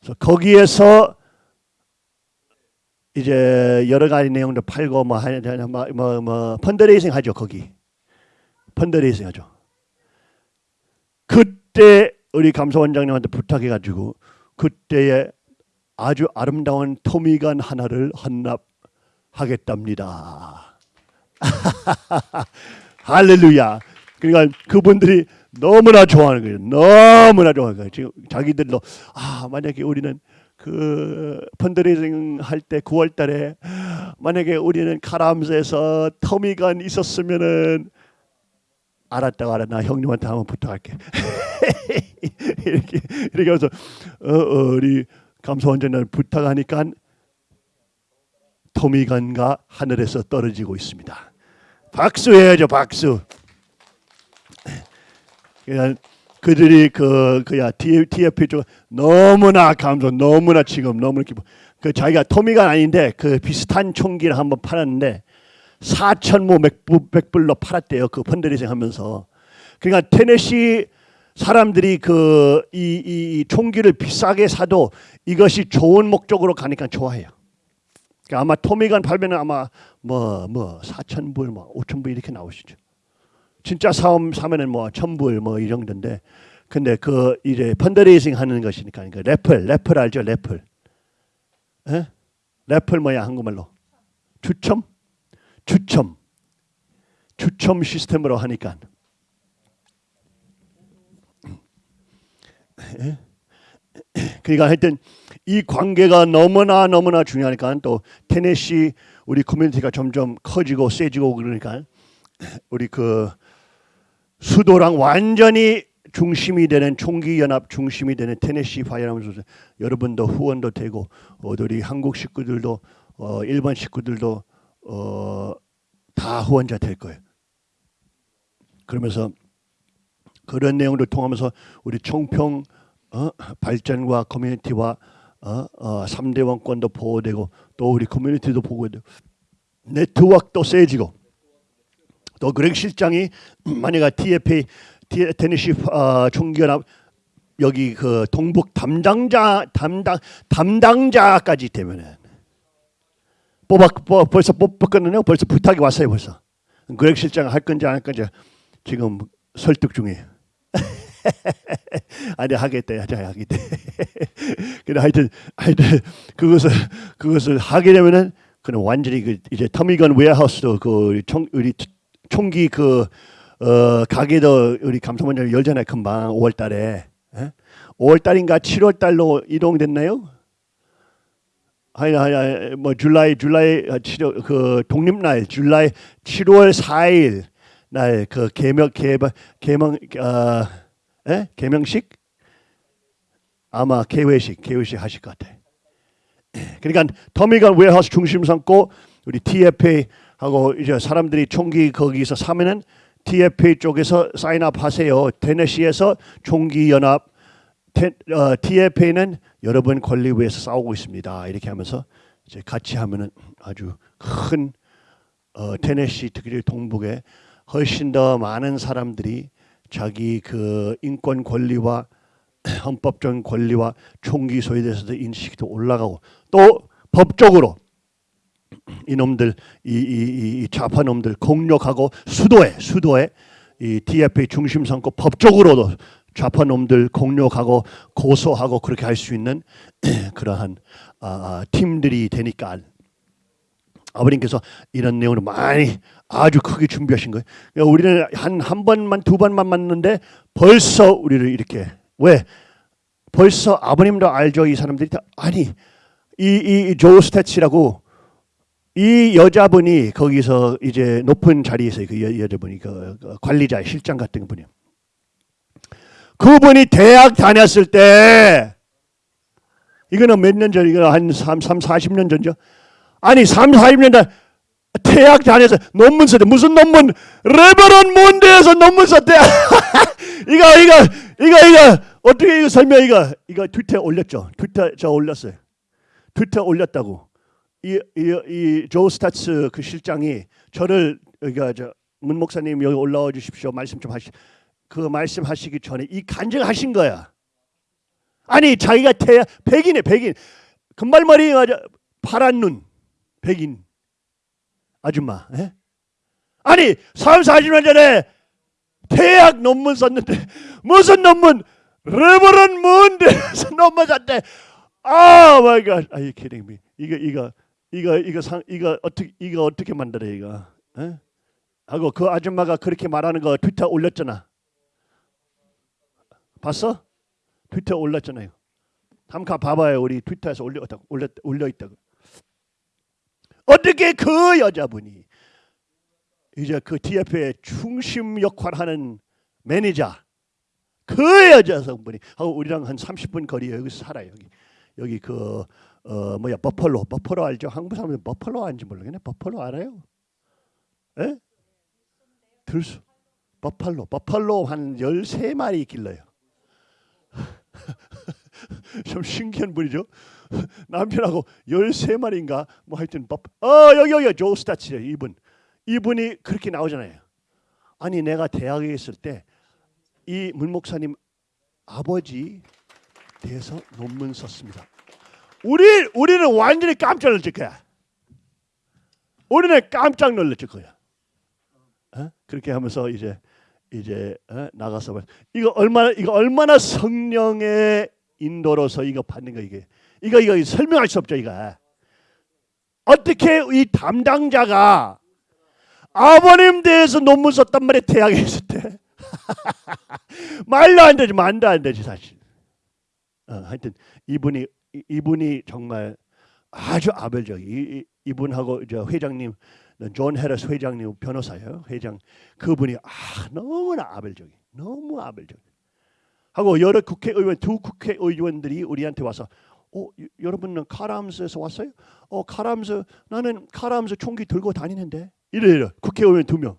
그래서 거기에서 이제 여러 가지 내용도 팔고 뭐 하냐 뭐뭐 뭐 펀드레이싱 하죠 거기 펀드레이싱 하죠. 그때 우리 감사원장님한테 부탁해가지고 그때에 아주 아름다운 토미간 하나를 헌납하겠답니다. 할렐루야. 그러니까 그분들이 너무나 좋아하는 거예요. 너무나 좋아하는 거예요. 지금 자기들도 아 만약에 우리는 그 펀드레이징 할 때 9월 달에 만약에 우리는 카람스에서 터미간 있었으면은 알았다고 알아 나 형님한테 한번 부탁할게 이렇게 이렇게 해서 어, 어, 우리 감사원장을 부탁하니까 토미간과 하늘에서 떨어지고 있습니다. 박수 해야죠 박수. 그냥 그들이 그 그야 TFP 쪽 너무나 감사 너무나 지금 너무 기뻐. 그 자기가 토미가 아닌데 그 비슷한 총기를 한번 팔았는데 4천 모 맥불로 팔았대요. 그 펀드레이징 하면서. 그러니까 테네시 사람들이 그 이 이 총기를 비싸게 사도 이것이 좋은 목적으로 가니까 좋아해요. 그러니까 아마 토미간 팔면은 아마 뭐 뭐 4천 불, 뭐 5천 불 이렇게 나오시죠. 진짜 사업 사면은 뭐 천불 뭐 이 정도인데 근데 그 이제 펀드레이징 하는 것이니까 그 래플 래플 알죠 래플 에? 래플 뭐야 한국말로 추첨 추첨 추첨 시스템으로 하니까 에? 그러니까 하여튼 이 관계가 너무나 너무나 중요하니까 또 테네시 우리 커뮤니티가 점점 커지고 세지고 그러니까 우리 그 수도랑 완전히 중심이 되는 총기 연합 중심이 되는 테네시 파이어라면서 여러분도 후원도 되고 어, 우리 한국 식구들도 어, 일본 식구들도 어, 다 후원자 될 거예요. 그러면서 그런 내용을 통하면서 우리 총평 어, 발전과 커뮤니티와 어, 어, 3대 왕권도 보호되고 또 우리 커뮤니티도 보호되고 네트워크도 세지고 또 그렉 실장이 만약에 TFA 티- 테네시 어, 총기연합 여기 그 동북 담당자 담당 담당자까지 되면은 뽑아 뽑, 벌써 뽑았거든요. 벌써 부탁이 왔어요. 벌써 그렉 실장 할 건지 안 할 건지 지금 설득 중이에요. 아니 하겠대 하자 하겠대. 근데 하여튼 하여튼 그것을 그것을 하게 되면은 그는 완전히 그 이제 Tommy Gun Warehouse도 그 총, 우리 총기 그 어, 가게도 우리 감사원장 열잖아요 금방 5월달에 5월달인가 7월달로 이동됐나요? 하여 하여 뭐 July July 아, 7월 그 독립날 July 7월 4일 날 그 개명 개명 개명 어, 에? 개명식 아마 개회식 개회식 하실 것 같아. 그러니까 Tommy Gun Warehouse 중심 삼고 우리 TFA 하고 이제 사람들이 총기 거기서 사면은 TFA 쪽에서 sign up 하세요. 테네시에서 총기 연합 어, TFA는 여러분 권리 위해서 싸우고 있습니다. 이렇게 하면서 이제 같이 하면은 아주 큰 어, 테네시 특히 동북에 훨씬 더 많은 사람들이 자기 그 인권 권리와 헌법적인 권리와 총기 소유에 대해서도 인식도 올라가고 또 법적으로 이놈들 이, 이, 이 좌파 놈들 공격하고 수도에 수도에 이 TFA 중심 삼고 법적으로도 좌파 놈들 공격하고 고소하고 그렇게 할 수 있는 그러한 아, 팀들이 되니까 아버님께서 이런 내용을 많이 아주 크게 준비하신 거예요. 그러니까 우리는 한 한 번만 두 번만 만났는데 벌써 우리를 이렇게 왜 벌써 아버님도 알죠 이 사람들이 다 아니 이이 조 스태치라고 이 여자분이 거기서 이제 높은 자리에 있어요. 그 여, 여자분이 그, 그 관리자 실장 같은 분이요. 그분이 대학 다녔을 때 이거는 몇 년 전, 이거 한 3, 3, 40년 전죠. 아니, 3, 40년 전 대학단에서 논문 썼대. 무슨 논문? 레버런 몬드에서 논문 썼대. 이거, 이거, 이거, 이거, 어떻게 이거 설명, 이거, 이거 트위터에 올렸죠. 트위터 저 올렸어요. 트위터 올렸다고. 이, 이, 이 조 스타츠 그 실장이 저를, 그러니까 저 문 목사님 여기 올라와 주십시오. 말씀 좀 하시, 그 말씀하시기 전에 이 간증하신 거야. 아니 자기가 태 백인에 백인. 금발머리 맞아 파란 눈 백인. 아줌마 예? 아니 3, 40년 전에 대학 논문 썼는데 무슨 논문? Reverend Moon에 대해서 논문 썼대. oh my god are you kidding me? 이거 이거 이거 이거 상 이거 어떻게 이거 어떻게 만들어 이거? 예? 하고 그 아줌마가 그렇게 말하는 거 트위터 올렸잖아 봤어? 트위터 올렸잖아요. 한번 봐봐요. 우리 트위터에서 올렸 올려 있다고. 어떻게 그 여자분이 이제 그 TF의 중심 역할하는 매니저 그 여자 성분이 하고 우리랑 한 30분 거리에 여기서 살아요. 여기 여기 그 어 뭐야 버펄로 버펄로 알죠? 한국 사람들 버펄로 아는지 모르겠네. 버펄로 알아요? 예? 들수 버펄로 버펄로 한 13마리 길러요. 좀 신기한 분이죠. 남편하고 13마리인가 뭐 하여튼 법. 어 여기 여기 조 스타치래 이분. 이분이 그렇게 나오잖아요. 아니 내가 대학에 있을 때 이 문목사님 아버지 대해서 논문 썼습니다. 우리 우리는 완전히 깜짝 놀랄 거야. 우리는 깜짝 놀랄 거야. 어? 그렇게 하면서 이제 이제 어? 나가서 봐. 이거 얼마나 이거 얼마나 성령의 인도로서 이거 받는 거 이게 이거 이거 설명할 수 없죠 이거 어떻게 이 담당자가 아버님 대해서 논문 썼단 말이야 대학에 있을 때 말도 안 되지 말도 안 되지 사실 어, 하여튼 이분이 이- 이분이 정말 아주 아벨적 이, 이, 이분하고 저 회장님 존 헤러스 회장님 변호사예요 회장 그분이 아 너무나 아벨적이 너무 아벨적 하고 여러 국회의원 두 국회의원들이 우리한테 와서 어 여- 여러분은 Kahr Arms에서 왔어요? 어 Kahr Arms 나는 Kahr Arms 총기 들고 다니는데 이래 이래 국회의원 두 명.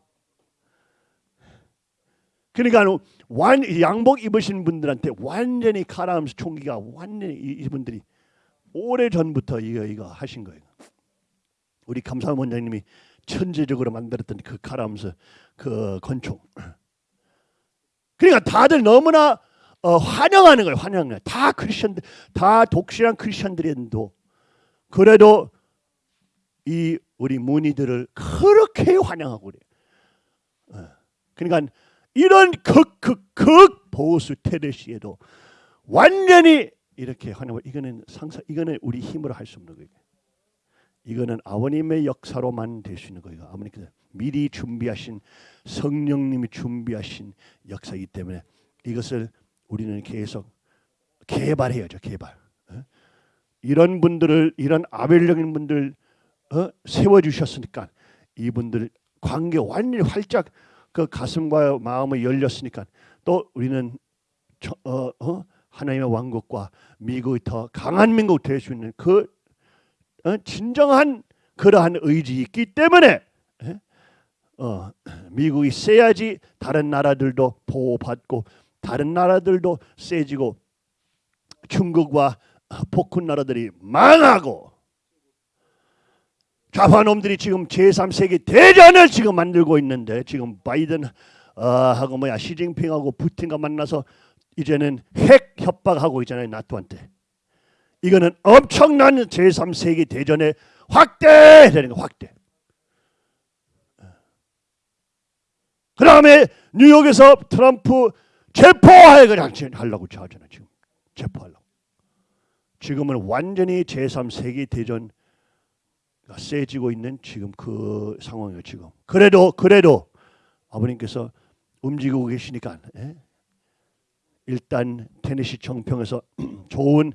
그러니까 완 양복 입으신 분들한테 완전히 Kahr Arms 총기가 완전히 이- 이분들이 오래 전부터 이거 이거 하신 거예요. 우리 감사원 원장님이 천재적으로 만들었던 그 Kahr Arms 그 권총. 그러니까 다들 너무나 어, 환영하는 거예요. 환영해. 다 크리스천들, 다 독실한 크리스천들인도 그래도 이 우리 문의들을 그렇게 환영하고 그래. 어. 그러니까 이런 극극극 보수 테레시에도 완전히 이렇게 환영을 이거는 상사 이거는 우리 힘으로 할 수 없는 거예요. 이거는 아버님의 역사로만 될 수 있는 거예요. 아버님께서 미리 준비하신 성령님이 준비하신 역사이기 때문에 이것을 우리는 계속 개발해야죠. 개발. 어? 이런 분들을 이런 아벨적인 분들 어? 세워 주셨으니까 이분들 관계 완전히 활짝 그 가슴과 마음이 열렸으니까 또 우리는 저, 어, 어? 하나님의 왕국과 미국이 더 강한 민국 될 수 있는 그 어? 진정한 그러한 의지 있기 때문에 예? 어, 미국이 세야지 다른 나라들도 보호받고 다른 나라들도 세지고 중국과 폭군 나라들이 망하고 좌파놈들이 지금 제3세계 대전을 지금 만들고 있는데 지금 바이든 어, 뭐야 시진핑하고 푸틴과 만나서 이제는 핵 협박하고 있잖아요 나토한테 이거는 엄청난 제3세계 대전의 확대 되는 거 확대. 그 다음에 뉴욕에서 트럼프 체포하려고 하려고 하잖아 지금. 체포하려고. 지금은 완전히 제3세계 대전 세지고 있는 지금 그 상황이에요 지금. 그래도 그래도 아버님께서 움직이고 계시니까 예? 일단 테네시 청평에서 좋은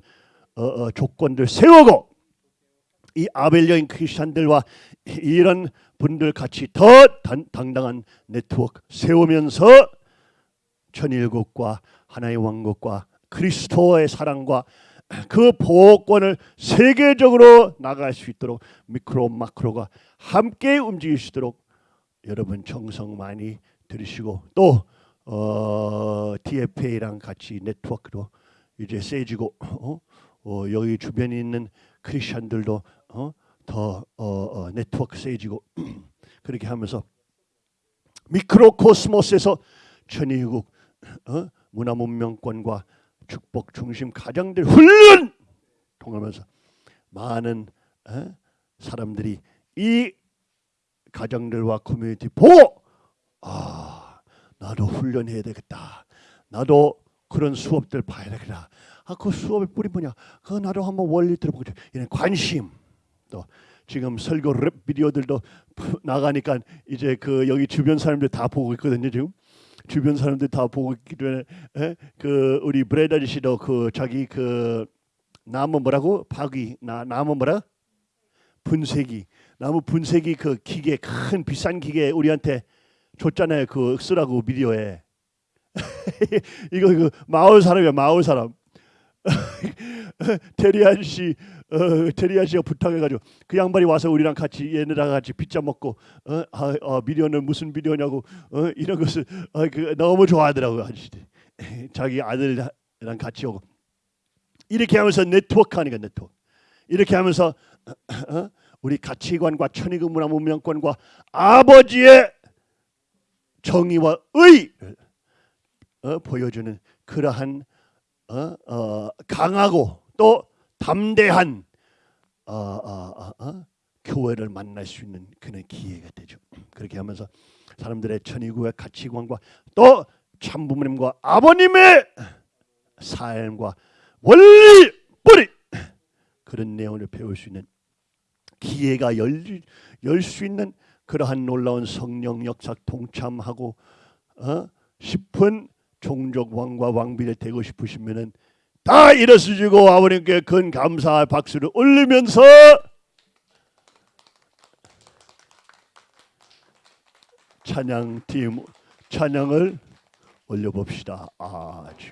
어, 어, 조건들 세우고 이 아벨적인 크리스천들과 이런 분들 같이 더 단, 당당한 네트워크 세우면서 천일국과 하나의 왕국과 그리스도의 사랑과 그 보호권을 세계적으로 나갈 수 있도록 미크로 마크로가 함께 움직일 수 있도록 여러분 정성 많이 들으시고 또 어, TFA랑 같이 네트워크로 이제 세지고 어? 어, 여기 주변에 있는 크리스천들도 어? 더 어, 어, 네트워크 세지고 그렇게 하면서 microcosmos에서 천일국 어? 문화 문명권과 축복 중심 가정들 훈련 통하면서 많은 어? 사람들이 이 가정들과 커뮤니티 보고 아 나도 훈련해야 되겠다. 나도 그런 수업들 봐야 되겠다. 아 그 수업의 뿌리 뭐냐? 그 나도 한번 원리 들어보고 이런 관심. 또 지금 설교 랩 비디오들도 푸- 나가니까 이제 그 여기 주변 사람들 다 보고 있거든요 지금. 주변 사람들 다 보고 있기 때문에? 에? 그 우리 브레드 아저씨도 그 자기 그 나무 뭐라고? 파기 나 나무 뭐라? 분쇄기. 나무 분쇄기 그 기계 큰 비싼 기계 우리한테 줬잖아요 그 쓰라고 비디오에. 이거 그 마을 사람이야 마을 사람 테리 아저씨 어, 테리 아저씨가 부탁해가지고 그 양반이 와서 우리랑 같이 얘네랑 같이 피자 먹고 어, 아, 어, 비디오는 무슨 비디오냐고 어, 이런 것을 어, 그, 너무 좋아하더라고요 아저씨 자기 아들이랑 같이 오고. 이렇게 하면서 네트워크 하니까 네트워크. 이렇게 하면서 어, 우리 가치관과 천의국 문화 문명권과 아버지의 정의와 의 어, 보여주는 그러한 어, 어, 강하고 또 담대한 어, 어, 어, 어, 교회를 만날 수 있는 그런 기회가 되죠. 그렇게 하면서 사람들의 천의국의 가치관과 또 참부모님과 아버님의 삶과 원리 뿌리 그런 내용을 배울 수 있는 기회가 열 수 있는 그러한 놀라운 성령 역사 동참하고 어? 싶은 종족 왕과 왕비를 되고 싶으시면은 다 일어서시고 아버님께 큰 감사의 박수를 올리면서 찬양팀 찬양을 올려봅시다. 아주